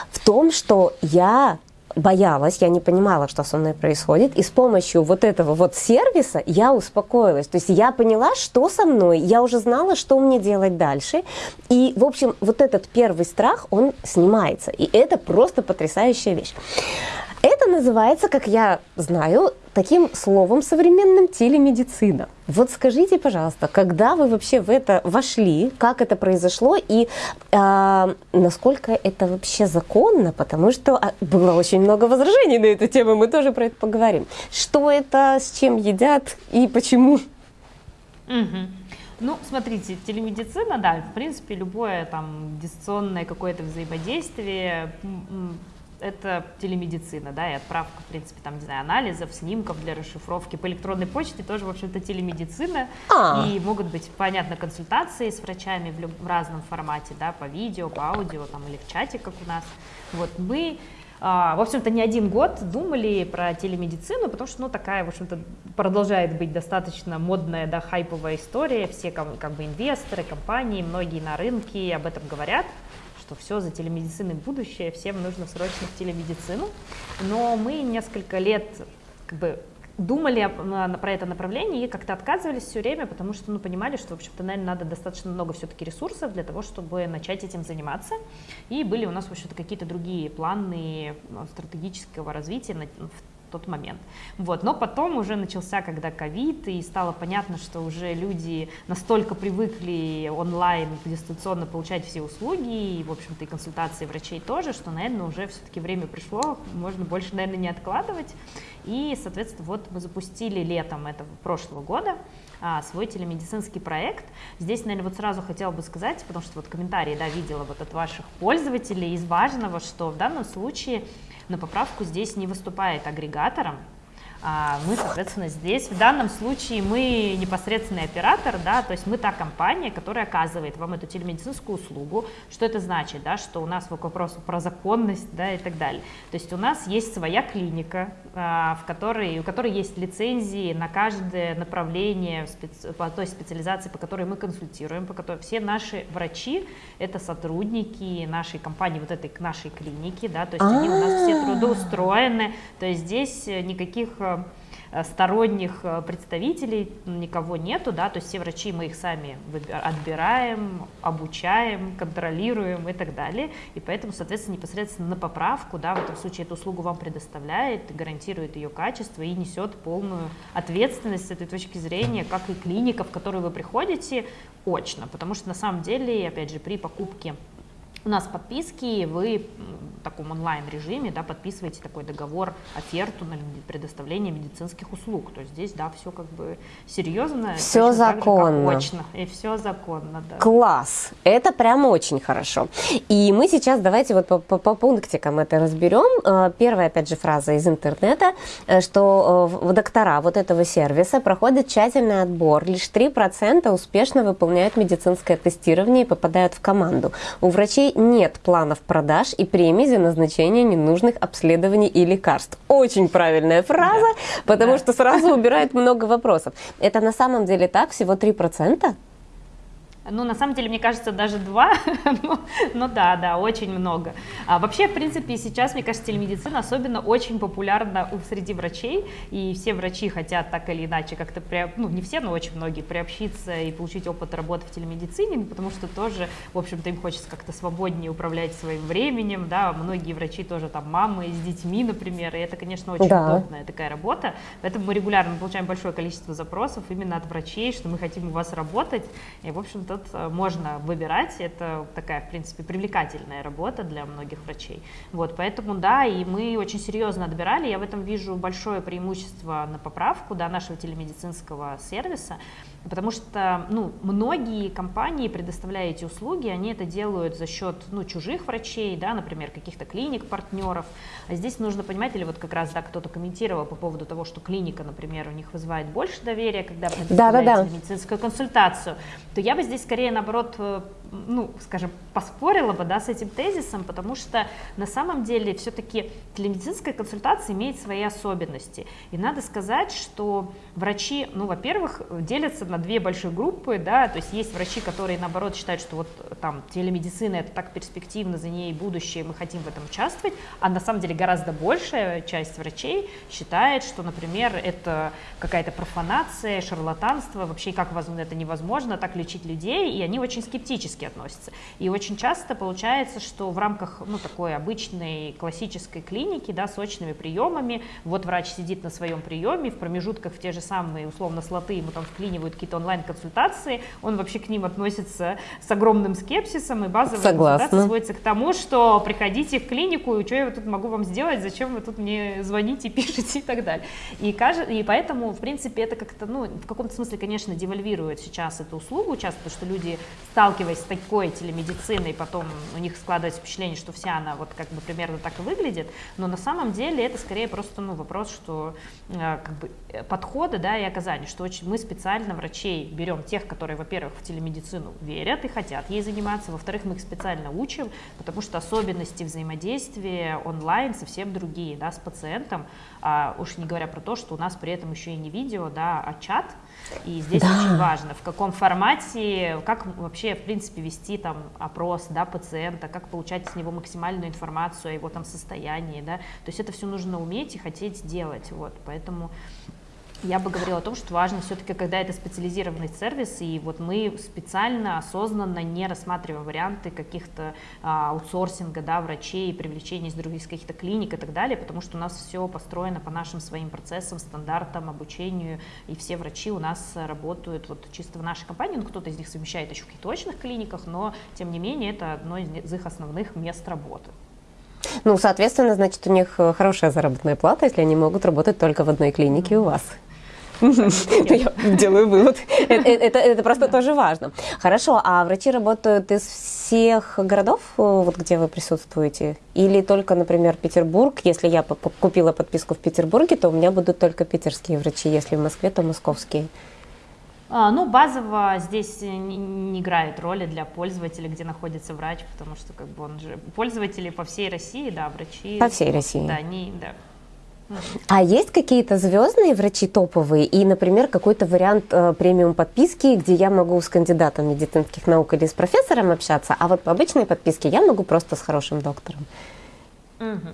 Speaker 1: В том, что я боялась, я не понимала, что со мной происходит, и с помощью вот этого вот сервиса я успокоилась. То есть я поняла, что со мной, я уже знала, что мне делать дальше, и, в общем, вот этот первый страх, он снимается, и это просто потрясающая вещь. Это называется, как я знаю, таким словом современным телемедицина. Вот скажите, пожалуйста, когда вы вообще в это вошли, как это произошло и э, насколько это вообще законно, потому что а, было очень много возражений на эту тему, мы тоже про это поговорим. Что это, с чем едят и почему?
Speaker 2: Угу. Ну, смотрите, телемедицина, да, в принципе, любое там дистанционное какое-то взаимодействие это телемедицина, да, и отправка, в принципе, там, не знаю, анализов, снимков для расшифровки. По электронной почте тоже, в общем-то, телемедицина. А. И могут быть, понятно, консультации с врачами в, люб- в разном формате, да, по видео, по аудио, там, или в чате, как у нас. Вот мы а, в общем-то, не один год думали про телемедицину, потому что, ну, такая, в общем-то, продолжает быть достаточно модная, да, хайповая история. Все, как бы, инвесторы, компании, многие на рынке об этом говорят что все за телемедициной будущее, всем нужно срочно в телемедицину. Но мы несколько лет как бы думали про это направление и как-то отказывались все время, потому что ну, понимали, что, в общем-то, наверное, надо достаточно много все-таки ресурсов для того, чтобы начать этим заниматься. И были у нас, в общем-то, какие-то другие планы ну, стратегического развития тот момент. Вот. Но потом уже начался, когда ковид, и стало понятно, что уже люди настолько привыкли онлайн, дистанционно получать все услуги, и, в общем-то, и консультации врачей тоже, что, наверное, уже все-таки время пришло, можно больше, наверное, не откладывать. И, соответственно, вот мы запустили летом этого прошлого года а, свой телемедицинский проект. Здесь, наверное, вот сразу хотела бы сказать, потому что вот комментарии, да, видела вот от ваших пользователей из важного, что в данном случае на поправку здесь не выступает агрегатором, мы, соответственно, здесь в данном случае мы непосредственный оператор, да, то есть мы та компания, которая оказывает вам эту телемедицинскую услугу. Что это значит, да, что у нас вопрос про законность, да, и так далее. То есть у нас есть своя клиника, а, в которой, у которой есть лицензии на каждое направление специ, по той специализации, по которой мы консультируем, по которой все наши врачи это сотрудники нашей компании, вот этой нашей клиники, да, то есть они у нас все а. трудоустроены, то есть здесь никаких сторонних э, представителей никого нету, да, то есть все врачи мы их сами отбираем, обучаем, контролируем и так далее, и поэтому, соответственно, непосредственно на поправку, да, в этом случае эту услугу вам предоставляет, гарантирует ее качество и несет полную ответственность с этой точки зрения, как и клиника, в которую вы приходите, очно, потому что на самом деле, опять же, при покупке у нас подписки, вы в таком онлайн-режиме да, подписываете такой договор, оферту на предоставление медицинских услуг. То есть здесь, да, все как бы серьезно.
Speaker 1: Все законно.
Speaker 2: Так же, очно. И все законно, да.
Speaker 1: Класс! Это прям очень хорошо. И мы сейчас давайте вот по, по, по пунктикам это разберем. Э, первая, опять же, фраза из интернета, э, что э, в доктора вот этого сервиса проходит тщательный отбор. Лишь 3% успешно выполняют медицинское тестирование и попадают в команду. У врачей нет планов продаж и премий за назначение ненужных обследований и лекарств. Очень правильная фраза, да. потому да. что сразу убирает много вопросов. Это на самом деле так, всего 3%?
Speaker 2: Ну, на самом деле, мне кажется, даже два, <laughs> но, но да, да, очень много. А вообще, в принципе, сейчас, мне кажется, телемедицина особенно очень популярна среди врачей, и все врачи хотят так или иначе как-то, ну, не все, но очень многие, приобщиться и получить опыт работы в телемедицине, потому что тоже, в общем-то, им хочется как-то свободнее управлять своим временем, да, многие врачи тоже там мамы с детьми, например, и это, конечно, очень да. удобная такая работа, поэтому мы регулярно получаем большое количество запросов именно от врачей, что мы хотим у вас работать, и, в общем-то, тут э, можно выбирать, это такая, в принципе, привлекательная работа для многих врачей. Вот, поэтому, да, и мы очень серьезно отбирали, я в этом вижу большое преимущество на поправку, да, нашего телемедицинского сервиса, потому что, ну, многие компании, предоставляя эти услуги, они это делают за счет, ну, чужих врачей, да, например, каких-то клиник, партнеров, а здесь нужно понимать, или вот как раз, да, кто-то комментировал по поводу того, что клиника, например, у них вызывает больше доверия, когда предоставляете да, да, да. медицинскую консультацию, то я бы здесь скорее, наоборот, э, ну, скажем, поспорила бы, да, с этим тезисом, потому что на самом деле все-таки телемедицинская консультация имеет свои особенности. И надо сказать, что врачи, ну, во-первых, делятся на две большие группы, да, то есть есть врачи, которые, наоборот, считают, что вот там телемедицина это так перспективно, за ней будущее, мы хотим в этом участвовать, а на самом деле гораздо большая часть врачей считает, что, например, это какая-то профанация, шарлатанство, вообще как возможно это невозможно, так лечить людей, и они очень скептически относятся. И очень часто получается, что в рамках, ну, такой обычной классической клиники, да, с очными приемами, вот врач сидит на своем приеме, в промежутках в те же самые, условно, слоты, ему там вклинивают какие-то онлайн-консультации, он вообще к ним относится с огромным скепсисом, и базовая Согласна. консультация сводится к тому, что приходите в клинику, и что я тут могу вам сделать, зачем вы тут мне звоните, <laughs> пишете и так далее. И, и поэтому, в принципе, это как-то, ну, в каком-то смысле, конечно, девальвирует сейчас эту услугу, часто, потому что люди, сталкиваясь с такой телемедициной, потом у них складывается впечатление, что вся она вот как бы примерно так и выглядит, но на самом деле это скорее просто, ну, вопрос, что э, как бы э, подхода, да, и оказания, что очень мы специально врачей берем тех, которые, во-первых, в телемедицину верят и хотят ей заниматься, во-вторых, мы их специально учим, потому что особенности взаимодействия онлайн совсем другие, да, с пациентом, а уж не говоря про то, что у нас при этом еще и не видео, да, а чат, и здесь да. очень важно, в каком формате, как вообще, в принципе, вести там опрос, да, пациента, как получать с него максимальную информацию о его там состоянии, да, то есть это все нужно уметь и хотеть делать, вот, поэтому я бы говорила о том, что важно все-таки, когда это специализированный сервис, и вот мы специально, осознанно не рассматриваем варианты каких-то а, аутсорсинга, да, врачей, привлечения из других каких-то клиник и так далее, потому что у нас все построено по нашим своим процессам, стандартам, обучению, и все врачи у нас работают вот чисто в нашей компании, ну, кто-то из них совмещает еще в каких-то очных клиниках, но, тем не менее, это одно из их основных мест работы.
Speaker 1: Ну, соответственно, значит, у них э, хорошая заработная плата, если они могут работать только в одной клинике у вас. Я делаю вывод. Э, э, это, просто тоже важно. Хорошо, а врачи работают из всех городов, вот где вы присутствуете? Или только, например, Петербург? Если я купила подписку в Петербурге, то у меня будут только питерские врачи. Если в Москве, то московские.
Speaker 2: А, ну, базово здесь не, не играет роли для пользователя, где находится врач, потому что как бы он же пользователи по всей России, да, врачи.
Speaker 1: По всей России.
Speaker 2: Да, они, да.
Speaker 1: А есть какие-то звездные врачи топовые и, например, какой-то вариант э, премиум подписки, где я могу с кандидатом медицинских наук или с профессором общаться, а вот по обычной подписке я могу просто с хорошим доктором?
Speaker 2: Угу.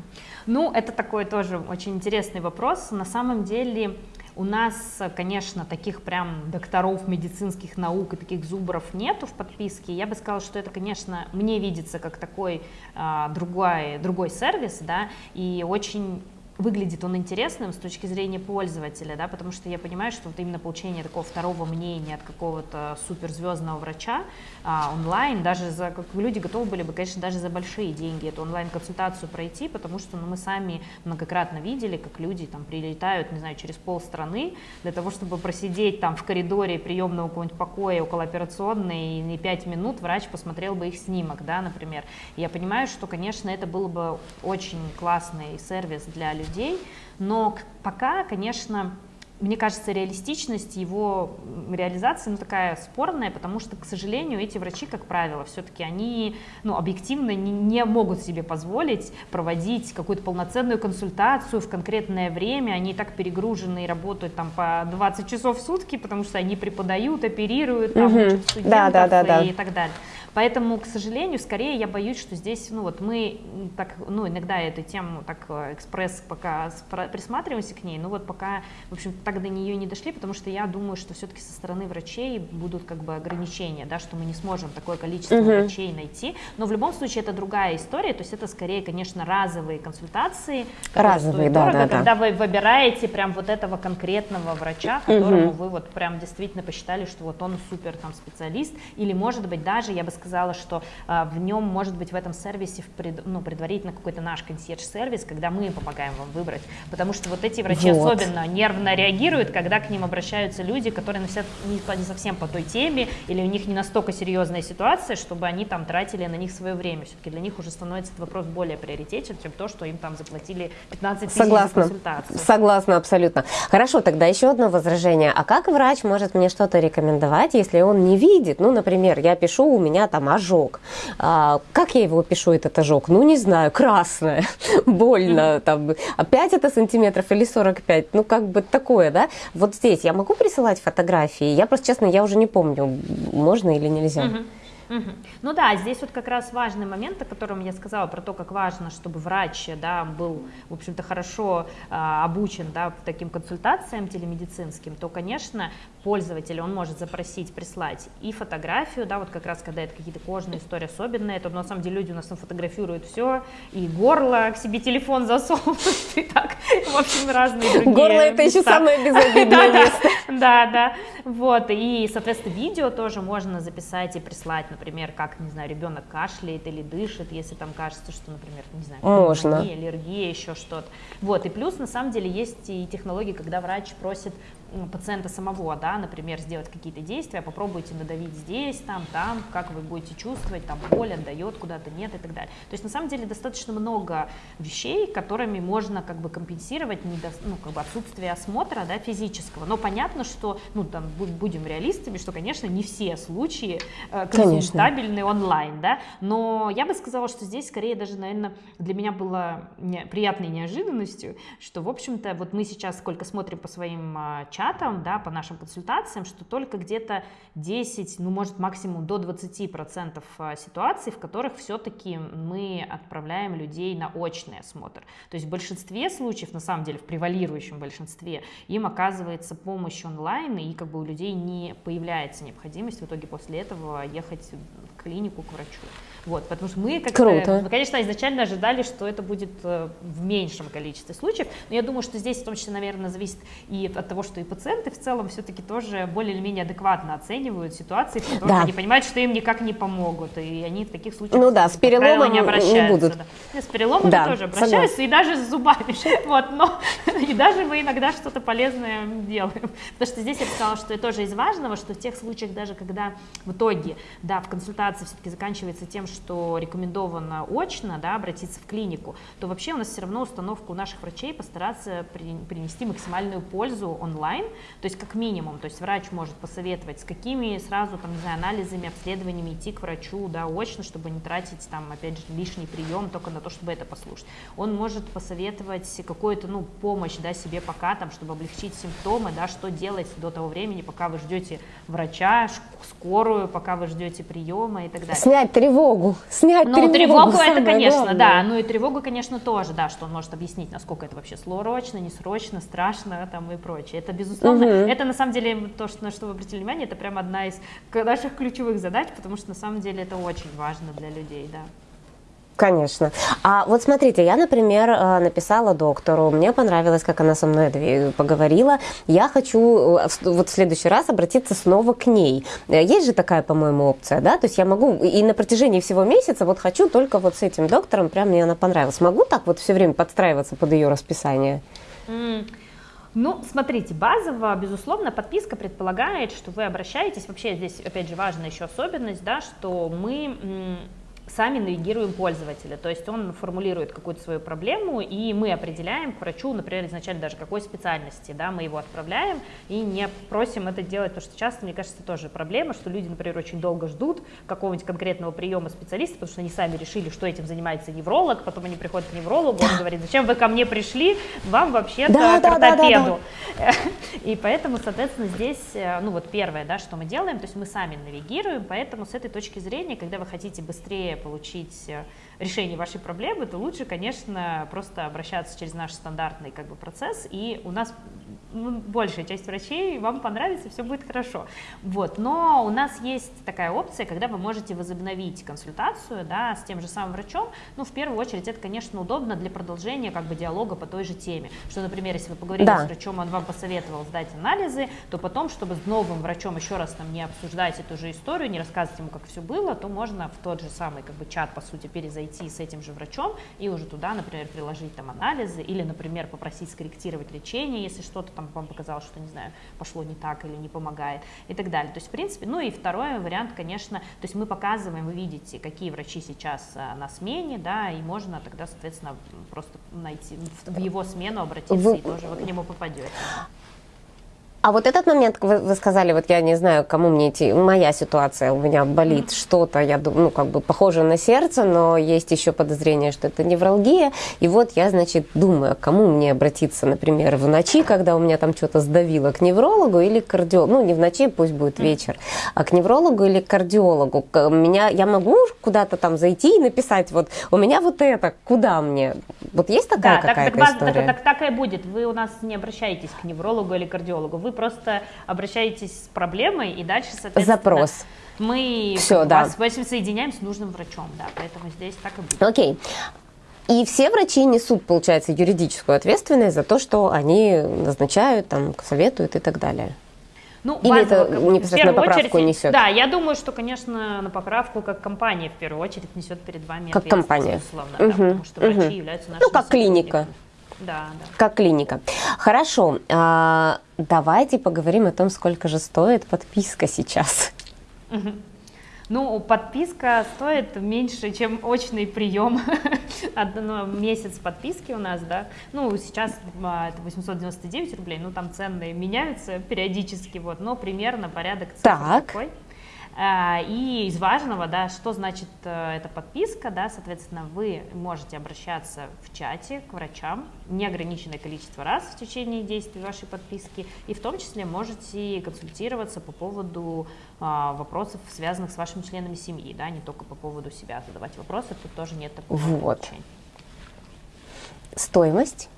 Speaker 2: Ну, это такой тоже очень интересный вопрос. На самом деле у нас, конечно, таких прям докторов медицинских наук и таких зубров нету в подписке. Я бы сказала, что это, конечно, мне видится как такой а, другой, другой сервис, да, и очень выглядит он интересным с точки зрения пользователя, да, потому что я понимаю, что вот именно получение такого второго мнения от какого-то суперзвездного врача а, онлайн, даже за, как люди готовы были бы, конечно, даже за большие деньги эту онлайн-консультацию пройти, потому что ну, мы сами многократно видели, как люди там прилетают, не знаю, через полстраны для того, чтобы просидеть там в коридоре приемного какого-нибудь покоя около операционной, и не пять минут врач посмотрел бы их снимок, да, например. Я понимаю, что, конечно, это был бы очень классный сервис для людей, людей, но пока, конечно, мне кажется, реалистичность его реализации ну, такая спорная, потому что, к сожалению, эти врачи, как правило, все-таки они ну, объективно не, не могут себе позволить проводить какую-то полноценную консультацию в конкретное время. Они и так перегружены и работают там по 20 часов в сутки, потому что они преподают, оперируют, там, угу. учат студентов да, да, да, да. и так далее. Поэтому, к сожалению, скорее я боюсь, что здесь, ну вот мы так, ну иногда эту тему так э, экспресс пока присматриваемся к ней, но вот пока, в общем, так до нее не дошли, потому что я думаю, что все-таки со стороны врачей будут как бы ограничения, да, что мы не сможем такое количество угу. врачей найти, но в любом случае это другая история, то есть это скорее, конечно, разовые консультации,
Speaker 1: разовые, да, дорого, да,
Speaker 2: когда да. вы выбираете прям вот этого конкретного врача, которому угу. вы вот прям действительно посчитали, что вот он супер там специалист, или может быть даже, я бы сказала, сказала, что а, в нем может быть в этом сервисе в пред, ну, предварительно какой-то наш консьерж-сервис, когда мы помогаем вам выбрать, потому что вот эти врачи вот. особенно нервно реагируют, когда к ним обращаются люди, которые на себя не, не совсем по той теме, или у них не настолько серьезная ситуация, чтобы они там тратили на них свое время. Все-таки для них уже становится этот вопрос более приоритетен, чем то, что им там заплатили 15 тысяч
Speaker 1: Согласна.
Speaker 2: за консультацию.
Speaker 1: Согласна абсолютно. Хорошо, тогда еще одно возражение. А как врач может мне что-то рекомендовать, если он не видит? Ну, например, я пишу, у меня там ожог. А, как я его пишу, этот ожог? Ну, не знаю, красное, <laughs> больно, там, 5 это сантиметров или 45, ну, как бы такое, да? Вот здесь я могу присылать фотографии? Я просто, честно, я уже не помню, можно или нельзя.
Speaker 2: Угу. Угу. Ну да, здесь вот как раз важный момент, о котором я сказала, про то, как важно, чтобы врач да, был, в общем-то, хорошо а, обучен да, таким консультациям телемедицинским, то, конечно, пользователь, он может запросить, прислать и фотографию, да, вот как раз когда это какие-то кожные истории особенные, то на самом деле люди у нас там фотографируют все, и горло к себе телефон засовывают, и так, в общем, разные другие
Speaker 1: Горло это еще самое безобидное <laughs> место.
Speaker 2: Да, да, вот, и, соответственно, видео тоже можно записать и прислать, например, как, не знаю, ребенок кашляет или дышит, если там кажется, что, например, не знаю,
Speaker 1: можно.
Speaker 2: аллергия, еще что-то. Вот, и плюс, на самом деле, есть и технологии, когда врач просит пациента самого, да, например, сделать какие-то действия, попробуйте надавить здесь, там, там, как вы будете чувствовать, там боль отдает куда-то, нет и так далее. То есть на самом деле достаточно много вещей, которыми можно как бы компенсировать недо, ну, как бы отсутствие осмотра, да, физического. Но понятно, что, ну, там, будем реалистами, что, конечно, не все случаи э, консультабельны онлайн, да, но я бы сказала, что здесь скорее даже, наверное, для меня было не, приятной неожиданностью, что, в общем-то, вот мы сейчас сколько смотрим по своим э, чатам, чатам, да, по нашим консультациям, что только где-то 10, ну, может, максимум до 20% а, ситуаций, в которых все-таки мы отправляем людей на очный осмотр. То есть в большинстве случаев, на самом деле, в превалирующем большинстве, им оказывается помощь онлайн, и как бы у людей не появляется необходимость в итоге после этого ехать в клинику к врачу. Вот, потому что мы, как
Speaker 1: Круто.
Speaker 2: мы, конечно, изначально ожидали, что это будет э, в меньшем количестве случаев, но я думаю, что здесь в том числе, наверное, зависит и от того, что и пациенты в целом все-таки тоже более или менее адекватно оценивают ситуации, в которых да. они понимают, что им никак не помогут, и они в таких случаях
Speaker 1: ну, да, с переломом
Speaker 2: не обращаются.
Speaker 1: Не будут.
Speaker 2: Да. С переломом да, тоже обращаются, согласна. и даже с зубами, <laughs> вот, но <laughs> и даже мы иногда что-то полезное делаем, потому что здесь я бы сказала, что это тоже из важного, что в тех случаях даже когда в итоге, да, в консультации все-таки заканчивается тем, что рекомендовано очно да, обратиться в клинику, то вообще у нас все равно установка у наших врачей постараться при, принести максимальную пользу онлайн, то есть как минимум, то есть врач может посоветовать, с какими сразу там, не знаю, анализами, обследованиями идти к врачу да, очно, чтобы не тратить там, опять же, лишний прием только на то, чтобы это послушать. Он может посоветовать какую-то ну, помощь да, себе пока, там, чтобы облегчить симптомы, да, что делать до того времени, пока вы ждете врача, скорую, пока вы ждете приема и так далее.
Speaker 1: Снять тревогу, снять
Speaker 2: ну,
Speaker 1: тревогу.
Speaker 2: тревогу это, конечно, главное. да. Ну и тревогу, конечно, тоже, да, что он может объяснить, насколько это вообще срочно, не срочно, страшно там и прочее. Это, безусловно, угу. это на самом деле то, что, на что вы обратили внимание, это прямо одна из наших ключевых задач, потому что на самом деле это очень важно для людей, да.
Speaker 1: Конечно. А вот смотрите, я, например, э, написала доктору, мне понравилось, как она со мной поговорила. Я хочу э, вот в следующий раз обратиться снова к ней. Э, есть же такая, по-моему, опция, да? То есть я могу и на протяжении всего месяца вот хочу только вот с этим доктором, прям мне она понравилась. Могу так вот все время подстраиваться под ее расписание?
Speaker 2: Mm. Ну, смотрите, базово, безусловно, подписка предполагает, что вы обращаетесь. Вообще здесь, опять же, важная еще особенность, да, что мы сами навигируем пользователя, то есть он формулирует какую-то свою проблему, и мы определяем к врачу, например, изначально даже какой специальности, да, мы его отправляем и не просим это делать, потому что часто, мне кажется, тоже проблема, что люди, например, очень долго ждут какого-нибудь конкретного приема специалиста, потому что они сами решили, что этим занимается невролог, потом они приходят к неврологу, он говорит, зачем вы ко мне пришли, вам вообще-то да, к ортопеду. Да, да, да. <laughs> И поэтому, соответственно, здесь, э, ну вот первое, да, что мы делаем, то есть мы сами навигируем, поэтому с этой точки зрения, когда вы хотите быстрее получить э, решение вашей проблемы, то лучше, конечно, просто обращаться через наш стандартный как бы, процесс. И у нас ну, большая часть врачей, вам понравится, все будет хорошо. Вот. Но у нас есть такая опция, когда вы можете возобновить консультацию да, с тем же самым врачом. Ну, в первую очередь, это, конечно, удобно для продолжения как бы, диалога по той же теме. Что, например, если вы поговорили да. с врачом, он вам посоветовал сдать анализы, то потом, чтобы с новым врачом еще раз там не обсуждать эту же историю, не рассказывать ему, как все было, то можно в тот же самый как бы, чат, по сути, перезайти с этим же врачом и уже туда, например, приложить там анализы или, например, попросить скорректировать лечение, если что-то там вам показалось, что, не знаю, пошло не так или не помогает и так далее. То есть, в принципе, ну и второй вариант, конечно, то есть мы показываем, вы видите, какие врачи сейчас а, на смене, да, и можно тогда, соответственно, просто найти, в его смену обратиться вы... и тоже вы к нему попадете.
Speaker 1: А вот этот момент, вы, вы сказали, вот я не знаю, кому мне идти, моя ситуация, у меня болит mm-hmm. что-то, я думаю, ну, как бы похоже на сердце, но есть еще подозрение, что это невралгия. И вот я, значит, думаю, к кому мне обратиться, например, в ночи, когда у меня там что-то сдавило, к неврологу или к кардиологу. Ну, не в ночи, пусть будет вечер, а к неврологу или к кардиологу. Меня, я могу куда-то там зайти и написать, вот, у меня вот это, куда мне? Вот есть такая да, какая-то так, история?
Speaker 2: Так, так, так, так и будет. Вы у нас не обращаетесь к неврологу или кардиологу. Вы просто обращаетесь с проблемой и дальше, соответственно...
Speaker 1: Запрос.
Speaker 2: Мы Все, да. вас, вас соединяем с нужным врачом, да, поэтому здесь так и будет.
Speaker 1: Окей. И все врачи несут, получается, юридическую ответственность за то, что они назначают, там, советуют и так далее. Ну, Или это непосредственно поправку очередь, несет?
Speaker 2: Да, я думаю, что, конечно, на поправку как компания в первую очередь несет перед вами
Speaker 1: Как компания.
Speaker 2: Условно, угу. да, потому что врачи угу. являются нашими
Speaker 1: Ну, как клиника.
Speaker 2: Да, да.
Speaker 1: Как клиника. Хорошо, а, давайте поговорим о том, сколько же стоит подписка сейчас.
Speaker 2: Ну, подписка стоит меньше, чем очный прием. <laughs> Одно, месяц подписки у нас, да. Ну, сейчас а, это 899 рублей, ну, там цены меняются периодически, вот, но примерно порядок
Speaker 1: так.
Speaker 2: такой. А, и из важного, да, что значит э, эта подписка, да, соответственно, вы можете обращаться в чате к врачам неограниченное количество раз в течение действия вашей подписки, и в том числе можете консультироваться по поводу а, вопросов, связанных с вашими членами семьи, да, не только по поводу себя задавать вопросы, тут тоже нет такого
Speaker 1: вот. Ограничения. Стоимость?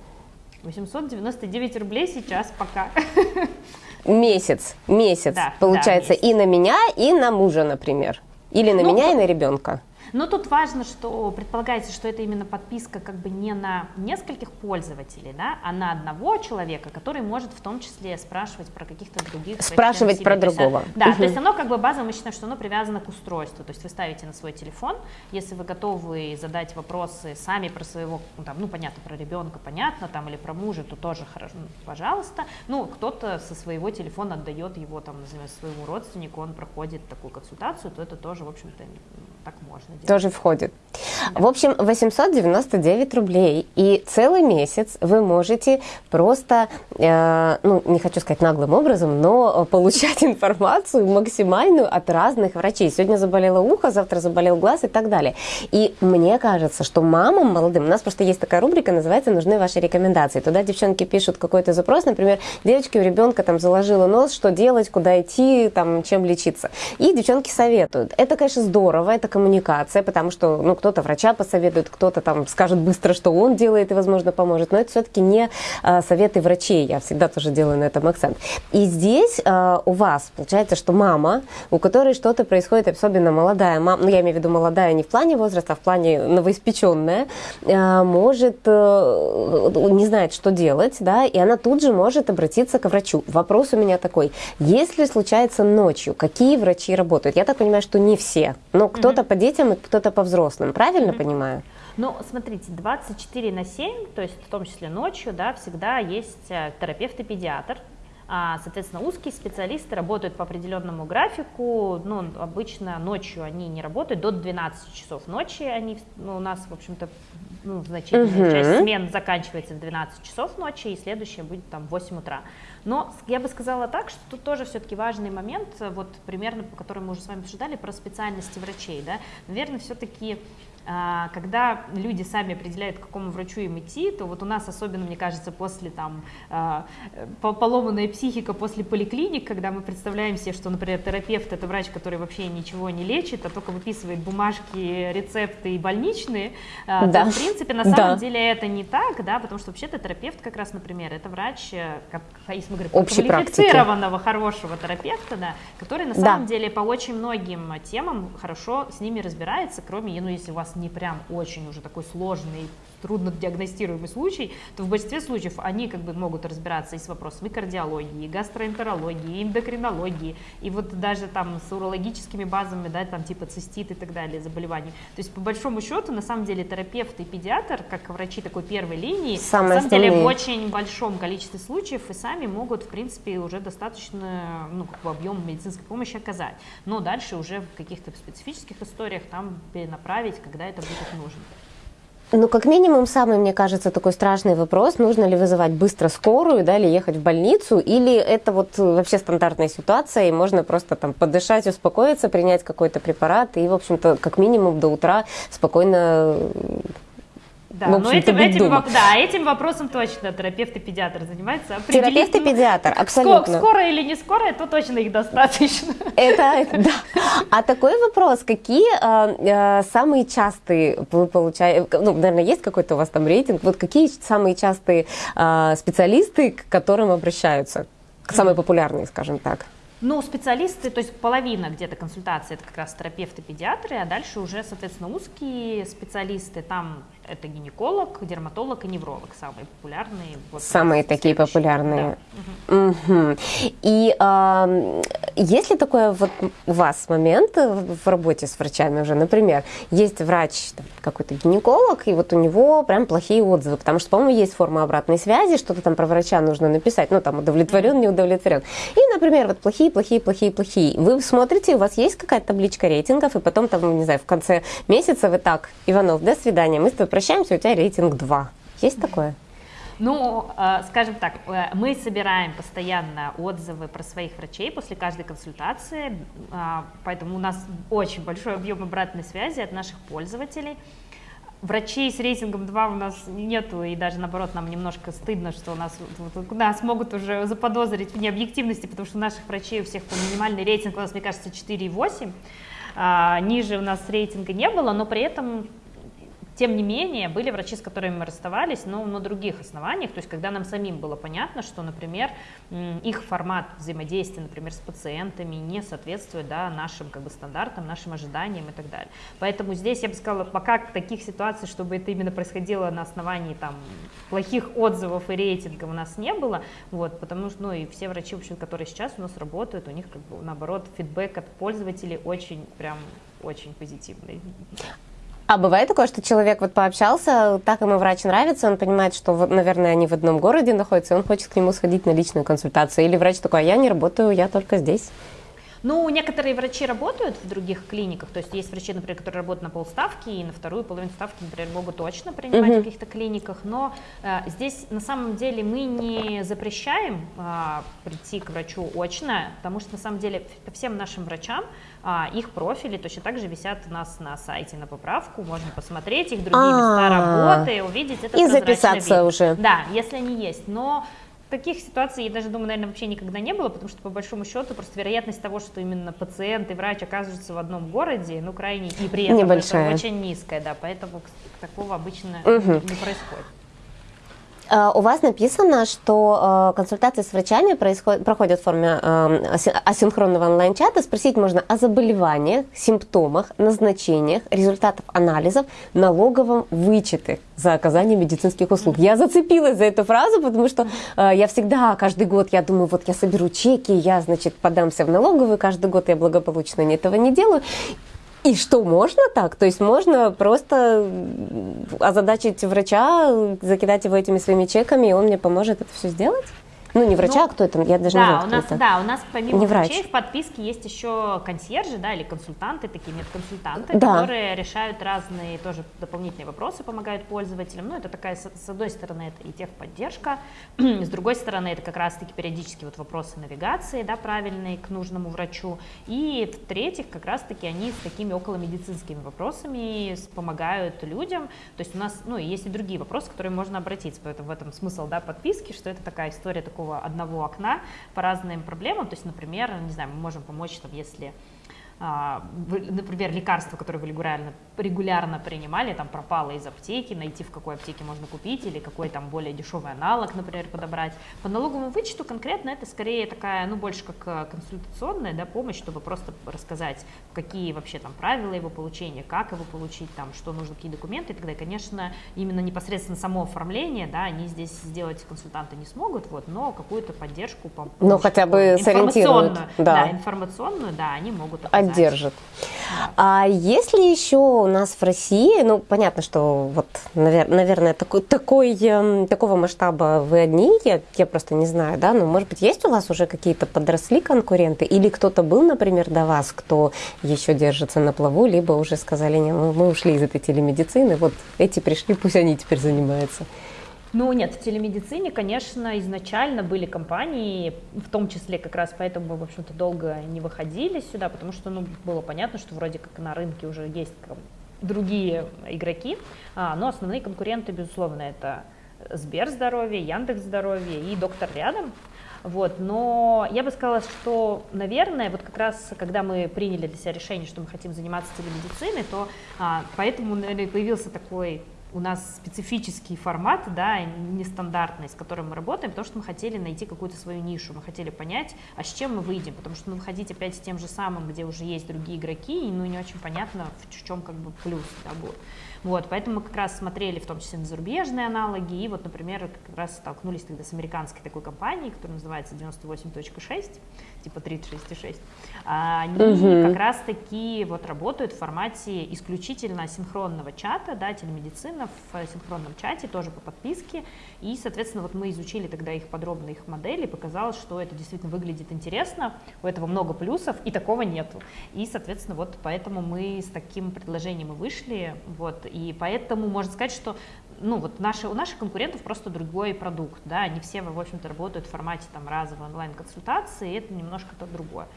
Speaker 2: 899 рублей сейчас пока. <laughs>
Speaker 1: Месяц, месяц, да, получается, да, месяц. и на меня, и на мужа, например. Или на ну, меня, и на ребенка.
Speaker 2: Но тут важно, что предполагается, что это именно подписка как бы не на нескольких пользователей, да, а на одного человека, который может в том числе спрашивать про каких-то других.
Speaker 1: Спрашивать про другого.
Speaker 2: Да, угу. то есть оно как бы базово мы считаем, что оно привязано к устройству. То есть вы ставите на свой телефон, если вы готовы задать вопросы сами про своего, ну, там, ну понятно, про ребенка, понятно, там или про мужа, то тоже хорошо, ну, пожалуйста. Ну, кто-то со своего телефона отдает его там, назовем, своему родственнику, он проходит такую консультацию, то это тоже, в общем-то, так можно делать.
Speaker 1: Тоже входит. В общем, 899 рублей. И целый месяц вы можете просто, э, ну, не хочу сказать наглым образом, но получать информацию максимальную от разных врачей. Сегодня заболело ухо, завтра заболел глаз и так далее. И мне кажется, что мамам молодым, у нас просто есть такая рубрика, называется «Нужны ваши рекомендации». Туда девчонки пишут какой-то запрос, например, девочки у ребенка там заложила нос, что делать, куда идти, там, чем лечиться. И девчонки советуют. Это, конечно, здорово, это коммуникация, потому что ну, кто-то врача посоветует, кто-то там скажет быстро, что он делает и, возможно, поможет. Но это все-таки не а, советы врачей. Я всегда тоже делаю на этом акцент. И здесь а, у вас получается, что мама, у которой что-то происходит, особенно молодая мама, ну, я имею в виду молодая не в плане возраста, а в плане новоиспеченная, а, может, а, не знает, что делать, да, и она тут же может обратиться к врачу. Вопрос у меня такой. Если случается ночью, какие врачи работают? Я так понимаю, что не все, но кто-то по детям и кто-то по взрослым, правильно mm-hmm. понимаю?
Speaker 2: Ну, смотрите, 24 на 7, то есть в том числе ночью, да, всегда есть э, терапевт и педиатр, а, Соответственно, узкие специалисты работают по определенному графику. Ну, обычно ночью они не работают, до 12 часов ночи они ну, у нас, в общем-то, ну, значительная uh-huh. часть смен заканчивается в 12 часов ночи, и следующая будет там в 8 утра. Но я бы сказала так, что тут тоже все-таки важный момент, вот примерно, по которому мы уже с вами обсуждали, про специальности врачей, да, наверное, все-таки когда люди сами определяют, к какому врачу им идти, то вот у нас особенно, мне кажется, после там а, поломанная психика после поликлиник, когда мы представляем себе, что, например, терапевт это врач, который вообще ничего не лечит, а только выписывает бумажки, рецепты и больничные, а, да. то, в принципе, на самом да. деле это не так, да, потому что вообще-то терапевт как раз, например, это врач, э, как, если мы говорим, квалифицированного, хорошего терапевта, да, который на самом да. деле по очень многим темам хорошо с ними разбирается, кроме, ну, если у вас не прям очень уже такой сложный, трудно диагностируемый случай, то в большинстве случаев они как бы могут разбираться и с вопросами кардиологии, и гастроэнтерологии, и эндокринологии, и вот даже там с урологическими базами, да, там типа цистит и так далее, заболеваний. То есть по большому счету, на самом деле, терапевт и педиатр, как врачи такой первой линии,
Speaker 1: Самые
Speaker 2: на самом деле в очень большом количестве случаев и сами могут, в принципе, уже достаточно, ну, как бы объем медицинской помощи оказать. Но дальше уже в каких-то специфических историях там перенаправить, когда это будет нужно.
Speaker 1: Ну, как минимум, самый, мне кажется, такой страшный вопрос, нужно ли вызывать быстро скорую, да, или ехать в больницу, или это вот вообще стандартная ситуация, и можно просто там подышать, успокоиться, принять какой-то препарат, и, в общем-то, как минимум до утра спокойно
Speaker 2: да, но этим, этим, да, этим вопросом точно терапевт и педиатр занимается.
Speaker 1: Терапевт и педиатр, абсолютно.
Speaker 2: Скоро или не скоро, то точно их достаточно.
Speaker 1: Это, да. А такой вопрос, какие э, самые частые вы получаете, ну, наверное, есть какой-то у вас там рейтинг, вот какие самые частые э, специалисты, к которым обращаются, самые популярные, скажем так?
Speaker 2: Ну, специалисты, то есть половина где-то консультации это как раз терапевты, педиатры, а дальше уже, соответственно, узкие специалисты, там это генеколог, дерматолог и невролог, самые популярные.
Speaker 1: Вот, самые такие популярные. Да. Угу. И э, есть ли такой вот у вас момент в работе с врачами уже, например, есть врач, какой-то гинеколог, и вот у него прям плохие отзывы, потому что, по-моему, есть форма обратной связи, что-то там про врача нужно написать, ну, там, удовлетворен, не удовлетворен. И, например, вот плохие, плохие, плохие, плохие. Вы смотрите, у вас есть какая-то табличка рейтингов, и потом там, не знаю, в конце месяца вы так, Иванов, до свидания, мы с тобой прощаемся, у тебя рейтинг 2. Есть такое?
Speaker 2: Ну, э, скажем так, э, мы собираем постоянно отзывы про своих врачей после каждой консультации, э, поэтому у нас очень большой объем обратной связи от наших пользователей. Врачей с рейтингом 2 у нас нету, и даже наоборот, нам немножко стыдно, что у нас, вот, нас могут уже заподозрить в необъективности, потому что у наших врачей у всех минимальный рейтинг у нас, мне кажется, 4,8. А, ниже у нас рейтинга не было, но при этом тем не менее, были врачи, с которыми мы расставались, но на других основаниях, то есть когда нам самим было понятно, что, например, их формат взаимодействия, например, с пациентами не соответствует да, нашим как бы, стандартам, нашим ожиданиям и так далее. Поэтому здесь я бы сказала, пока таких ситуаций, чтобы это именно происходило на основании там, плохих отзывов и рейтингов у нас не было, вот, потому что ну, и все врачи, в общем, которые сейчас у нас работают, у них как бы наоборот фидбэк от пользователей очень прям очень позитивный.
Speaker 1: А бывает такое, что человек вот пообщался, так ему врач нравится, он понимает, что, наверное, они в одном городе находятся, и он хочет к нему сходить на личную консультацию. Или врач такой, а я не работаю, я только здесь.
Speaker 2: Ну, некоторые врачи работают в других клиниках, то есть есть врачи, например, которые работают на полставки, и на вторую половину ставки, например, могут точно принимать uh-huh. в каких-то клиниках, но э, здесь на самом деле мы не запрещаем э, прийти к врачу очно, потому что на самом деле по всем нашим врачам э, их профили точно так же висят у нас на сайте на поправку, можно посмотреть их другие места работы, увидеть это
Speaker 1: И записаться
Speaker 2: вид.
Speaker 1: уже.
Speaker 2: Да, если они есть, но Таких ситуаций, я даже думаю, наверное, вообще никогда не было, потому что, по большому счету, просто вероятность того, что именно пациент и врач окажутся в одном городе, ну, крайне, и при этом
Speaker 1: Небольшая.
Speaker 2: очень низкая, да, поэтому такого обычно угу. не происходит.
Speaker 1: Э, у вас написано, что э, консультации с врачами происходят, проходят в форме э, асинхронного онлайн-чата. Спросить можно о заболеваниях, симптомах, назначениях, результатах анализов, налоговом вычете за оказание медицинских услуг. Я зацепилась за эту фразу, потому что я всегда, каждый год, я думаю, вот я соберу чеки, я, значит, подамся в налоговую, каждый год я благополучно этого не делаю. И что, можно так? То есть можно просто озадачить врача, закидать его этими своими чеками, и он мне поможет это все сделать? Ну, не врача, ну, а кто это, я даже
Speaker 2: да,
Speaker 1: не знаю,
Speaker 2: у нас,
Speaker 1: это.
Speaker 2: Да, у нас помимо
Speaker 1: не
Speaker 2: врачей
Speaker 1: врач.
Speaker 2: в подписке есть еще консьержи, да, или консультанты, такие медконсультанты,
Speaker 1: да.
Speaker 2: которые решают разные тоже дополнительные вопросы, помогают пользователям. Ну, это такая, с одной стороны, это и техподдержка, <clears throat> с другой стороны, это как раз-таки периодически вот вопросы навигации, да, правильные к нужному врачу. И в-третьих, как раз-таки они с такими околомедицинскими вопросами помогают людям. То есть у нас, ну, есть и другие вопросы, которые можно обратиться. Поэтому в этом смысл, да, подписки, что это такая история такого одного окна по разным проблемам. То есть, например, не знаю, мы можем помочь, там, если например, лекарство, которое вы регулярно, регулярно принимали, там пропало из аптеки, найти в какой аптеке можно купить или какой там более дешевый аналог, например, подобрать. По налоговому вычету конкретно это скорее такая, ну, больше как э, консультационная да, помощь, чтобы просто рассказать, какие вообще там правила его получения, как его получить, там, что нужно, какие документы и так далее. Конечно, именно непосредственно само оформление, да, они здесь сделать консультанты не смогут, вот, но какую-то поддержку, помощь,
Speaker 1: ну, хотя бы сориентируют,
Speaker 2: да. да, информационную, да, они могут оказать
Speaker 1: поддержит. А если еще у нас в России, ну, понятно, что вот, наверное, такой, такой, эм, такого масштаба вы одни, я, я просто не знаю, да, но, может быть, есть у вас уже какие-то подросли конкуренты, или кто-то был, например, до вас, кто еще держится на плаву, либо уже сказали, не, мы, мы ушли из этой телемедицины, вот эти пришли, пусть они теперь занимаются.
Speaker 2: Ну нет, в телемедицине, конечно, изначально были компании, в том числе как раз поэтому мы, в общем-то, долго не выходили сюда, потому что, ну, было понятно, что вроде как на рынке уже есть другие игроки, а, но основные конкуренты, безусловно, это Сбер здоровье, Яндекс здоровье и Доктор рядом. Вот, но я бы сказала, что, наверное, вот как раз, когда мы приняли для себя решение, что мы хотим заниматься телемедициной, то а, поэтому, наверное, появился такой у нас специфический формат, да, нестандартный, с которым мы работаем, потому что мы хотели найти какую-то свою нишу, мы хотели понять, а с чем мы выйдем, потому что ну, выходить опять с тем же самым, где уже есть другие игроки, и ну, не очень понятно, в чем как бы плюс да, будет. Вот, поэтому мы как раз смотрели в том числе на зарубежные аналоги, и вот, например, как раз столкнулись тогда с американской такой компанией, которая называется 98.6, типа 366. Они угу. как раз таки вот работают в формате исключительно синхронного чата, да, телемедицина в синхронном чате, тоже по подписке, и, соответственно, вот мы изучили тогда их подробно, их модели, показалось, что это действительно выглядит интересно, у этого много плюсов, и такого нету. И, соответственно, вот поэтому мы с таким предложением и вышли, вот, и поэтому можно сказать, что ну, вот наши, у наших конкурентов просто другой продукт, да, они все, в общем-то, работают в формате там разовой онлайн-консультации, и это немножко то другое.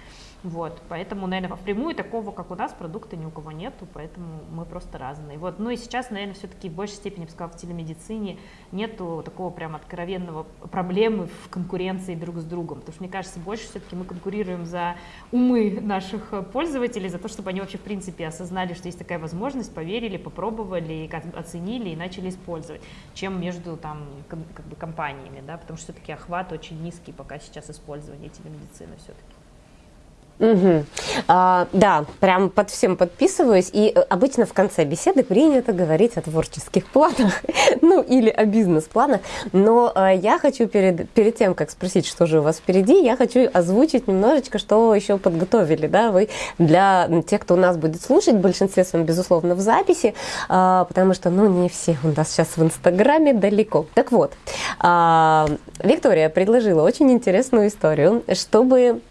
Speaker 2: Вот, поэтому, наверное, впрямую такого, как у нас, продукта ни у кого нету, поэтому мы просто разные. Вот, ну и сейчас, наверное, все-таки в большей степени, я бы сказала, в телемедицине нету такого прям откровенного проблемы в конкуренции друг с другом, потому что, мне кажется, больше все-таки мы конкурируем за умы наших пользователей, за то, чтобы они вообще, в принципе, осознали, что есть такая возможность, поверили, попробовали, оценили и начали использовать, чем между там как бы компаниями, да, потому что все-таки охват очень низкий пока сейчас использование телемедицины все-таки.
Speaker 1: Угу. А, да, прям под всем подписываюсь. И э, обычно в конце беседы принято говорить о творческих планах, <laughs> ну или о бизнес-планах. Но а, я хочу перед, перед тем, как спросить, что же у вас впереди, я хочу озвучить немножечко, что еще подготовили, да, вы для тех, кто у нас будет слушать, в большинстве своем, безусловно, в записи, а, потому что, ну, не все у нас сейчас в Инстаграме далеко. Так вот, а, Виктория предложила очень интересную историю, чтобы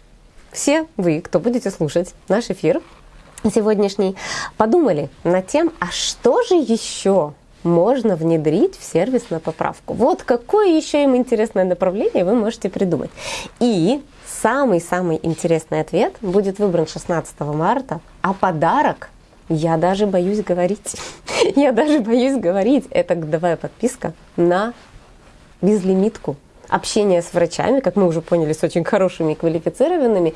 Speaker 1: все вы, кто будете слушать наш эфир сегодняшний, подумали над тем, а что же еще можно внедрить в сервис на поправку. Вот какое еще им интересное направление вы можете придумать. И самый-самый интересный ответ будет выбран 16 марта, а подарок я даже боюсь говорить. <laughs> Я даже боюсь говорить. Это годовая подписка на безлимитку общение с врачами, как мы уже поняли, с очень хорошими и квалифицированными,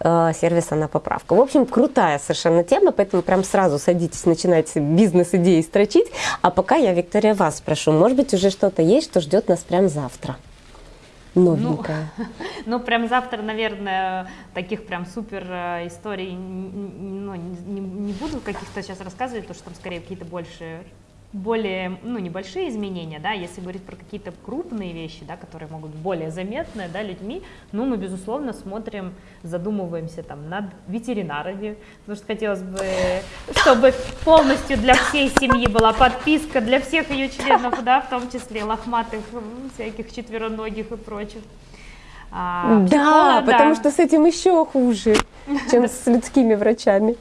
Speaker 1: э, сервиса на поправку. В общем, крутая совершенно тема, поэтому прям сразу садитесь, начинайте бизнес-идеи строчить. А пока я, Виктория, вас спрошу, может быть, уже что-то есть, что ждет нас прям завтра? новенькое?
Speaker 2: Ну, <laughs> ну, прям завтра, наверное, таких прям супер э, историй ну, не, не буду каких-то сейчас рассказывать, потому что там скорее какие-то больше более, ну, небольшие изменения, да, если говорить про какие-то крупные вещи, да, которые могут быть более заметны, да, людьми, ну, мы, безусловно, смотрим, задумываемся там над ветеринарами, потому что хотелось бы, чтобы полностью для всей семьи была подписка, для всех ее членов, да, в том числе лохматых, всяких четвероногих и прочих.
Speaker 1: А, да, потому да. что с этим еще хуже, чем <laughs> с людскими врачами.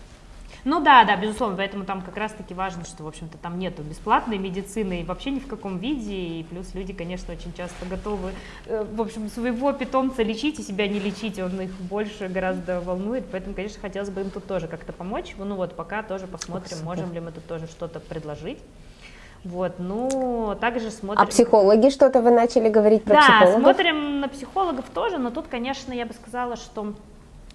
Speaker 2: Ну да, да, безусловно, поэтому там как раз-таки важно, что, в общем-то, там нету бесплатной медицины вообще ни в каком виде, и плюс люди, конечно, очень часто готовы, э, в общем, своего питомца лечить и себя не лечить, он их больше гораздо волнует, поэтому, конечно, хотелось бы им тут тоже как-то помочь, ну вот пока тоже посмотрим, можем ли мы тут тоже что-то предложить. Вот, ну, также смотрим...
Speaker 1: А психологи что-то вы начали говорить про да, психологов?
Speaker 2: Да, смотрим на психологов тоже, но тут, конечно, я бы сказала, что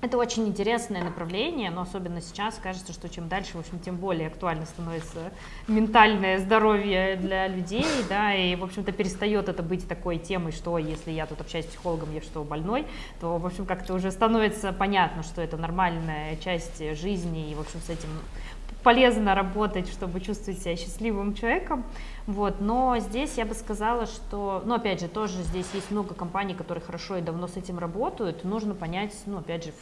Speaker 2: это очень интересное направление, но особенно сейчас кажется, что чем дальше, в общем, тем более актуально становится ментальное здоровье для людей, да, и, в общем-то, перестает это быть такой темой, что если я тут общаюсь с психологом, я что, больной, то, в общем, как-то уже становится понятно, что это нормальная часть жизни, и, в общем, с этим полезно работать, чтобы чувствовать себя счастливым человеком, вот, но здесь я бы сказала, что, ну, опять же, тоже здесь есть много компаний, которые хорошо и давно с этим работают, нужно понять, ну, опять же,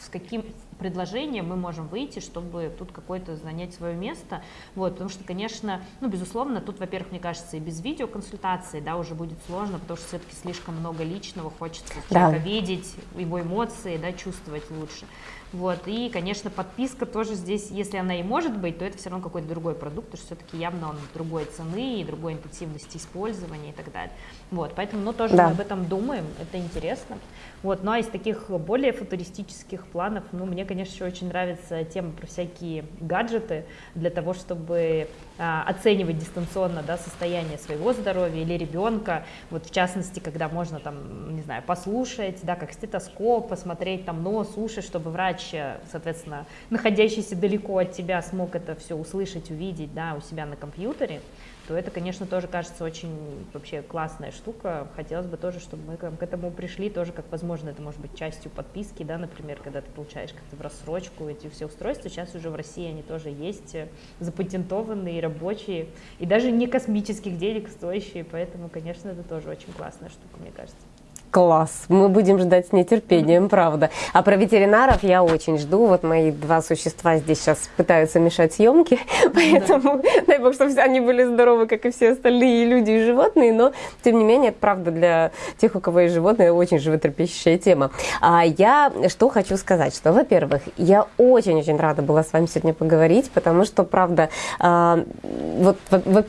Speaker 2: с каким предложением мы можем выйти, чтобы тут какое-то занять свое место, вот, потому что, конечно, ну, безусловно, тут, во-первых, мне кажется, и без видеоконсультации, да, уже будет сложно, потому что все-таки слишком много личного, хочется человека да. видеть, его эмоции, да, чувствовать лучше, вот, и, конечно, подписка тоже здесь, если она и может быть, то это все равно какой-то другой продукт, потому что все-таки явно он другой цены и другой интенсивности использования и так далее. Вот, поэтому, ну, тоже да. мы об этом думаем, это интересно. Вот, ну, а из таких более футуристических планов, ну, мне, конечно, еще очень нравится тема про всякие гаджеты для того, чтобы а, оценивать дистанционно, да, состояние своего здоровья или ребенка, вот, в частности, когда можно, там, не знаю, послушать, да, как стетоскоп, посмотреть, там, нос, уши, чтобы врач врач, соответственно, находящийся далеко от тебя, смог это все услышать, увидеть, да, у себя на компьютере, то это, конечно, тоже кажется очень вообще классная штука. Хотелось бы тоже, чтобы мы к этому пришли, тоже как возможно, это может быть частью подписки, да, например, когда ты получаешь как-то в рассрочку эти все устройства. Сейчас уже в России они тоже есть, э, запатентованные, рабочие, и даже не космических денег стоящие, поэтому, конечно, это тоже очень классная штука, мне кажется.
Speaker 1: Класс. Мы будем ждать с нетерпением, правда. А про ветеринаров я очень жду. Вот мои два существа здесь сейчас пытаются мешать съемки, <laughs> поэтому да. дай бог, чтобы они были здоровы, как и все остальные люди и животные, но тем не менее, это правда для тех, у кого есть животные, очень животрепещущая тема. А я что хочу сказать, что, во-первых, я очень-очень рада была с вами сегодня поговорить, потому что, правда, а, вот,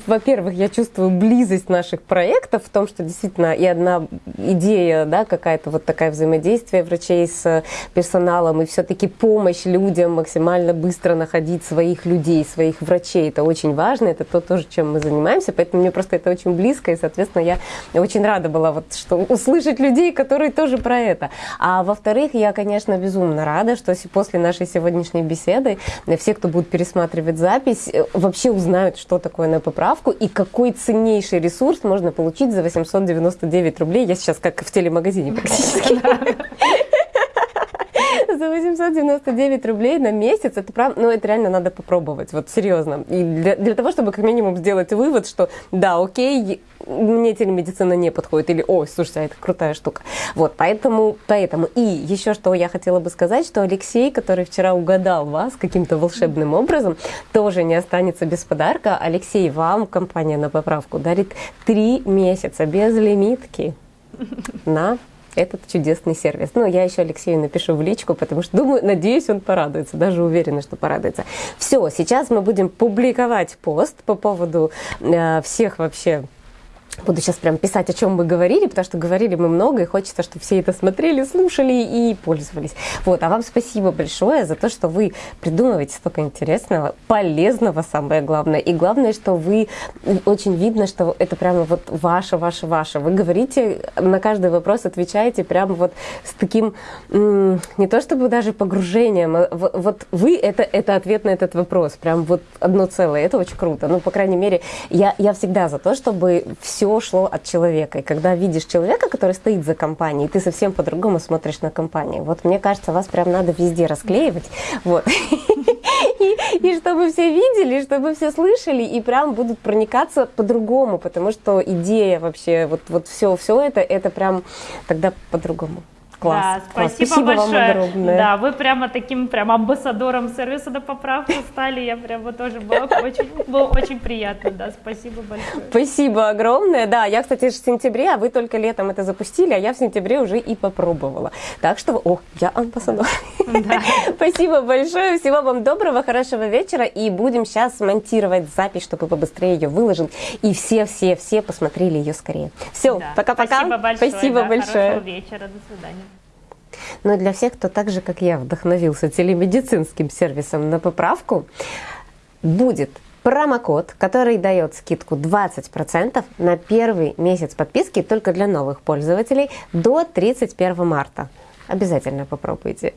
Speaker 1: во-первых, я чувствую близость наших проектов в том, что действительно и одна идея да, какая-то вот такая взаимодействие врачей с персоналом и все-таки помощь людям максимально быстро находить своих людей, своих врачей. Это очень важно, это то тоже, чем мы занимаемся, поэтому мне просто это очень близко, и, соответственно, я очень рада была вот, что услышать людей, которые тоже про это. А во-вторых, я, конечно, безумно рада, что после нашей сегодняшней беседы все, кто будут пересматривать запись, э, вообще узнают, что такое на поправку и какой ценнейший ресурс можно получить за 899 рублей. Я сейчас как в телемагазине практически. <laughs> За 899 рублей на месяц, это прям, ну это реально надо попробовать, вот серьезно. И для, для того, чтобы как минимум сделать вывод, что да, окей, мне телемедицина не подходит, или, ой, слушайте, а это крутая штука. Вот, поэтому, поэтому. И еще что я хотела бы сказать, что Алексей, который вчера угадал вас каким-то волшебным образом, тоже не останется без подарка. Алексей, вам компания на поправку дарит три месяца без лимитки на этот чудесный сервис. Ну, я еще Алексею напишу в личку, потому что думаю, надеюсь, он порадуется, даже уверена, что порадуется. Все, сейчас мы будем публиковать пост по поводу э, всех вообще Буду сейчас прям писать, о чем мы говорили, потому что говорили мы много, и хочется, чтобы все это смотрели, слушали и пользовались. Вот, а вам спасибо большое за то, что вы придумываете столько интересного, полезного, самое главное. И главное, что вы очень видно, что это прямо вот ваше, ваше, ваше. Вы говорите, на каждый вопрос отвечаете прямо вот с таким, не то чтобы даже погружением, а вот вы это, это ответ на этот вопрос, прям вот одно целое. Это очень круто. Ну, по крайней мере, я, я всегда за то, чтобы все шло от человека. И когда видишь человека, который стоит за компанией, ты совсем по-другому смотришь на компанию. Вот мне кажется, вас прям надо везде расклеивать. Вот. <laughs> И, и чтобы все видели, чтобы все слышали, и прям будут проникаться по-другому, потому что идея вообще, вот, вот все, все это, это прям тогда по-другому. Класс.
Speaker 2: Да,
Speaker 1: класс.
Speaker 2: спасибо,
Speaker 1: спасибо
Speaker 2: большое.
Speaker 1: вам огромное.
Speaker 2: Да, вы прямо таким прям амбассадором сервиса на поправку стали. Я прямо тоже была очень, было очень приятно. Да, спасибо большое.
Speaker 1: Спасибо огромное. Да, я, кстати, в сентябре, а вы только летом это запустили, а я в сентябре уже и попробовала. Так что, о, я амбассадор.
Speaker 2: Да. <laughs>
Speaker 1: Спасибо большое. Всего вам доброго, хорошего вечера. И будем сейчас монтировать запись, чтобы побыстрее ее выложил. И все-все-все посмотрели ее скорее. Все,
Speaker 2: Да.
Speaker 1: пока-пока.
Speaker 2: Спасибо большое.
Speaker 1: Спасибо
Speaker 2: да,
Speaker 1: большое.
Speaker 2: Хорошего вечера. До свидания.
Speaker 1: Но для всех, кто так же, как я, вдохновился телемедицинским сервисом на поправку, будет промокод, который дает скидку 20% на первый месяц подписки только для новых пользователей до 31 марта. Обязательно попробуйте.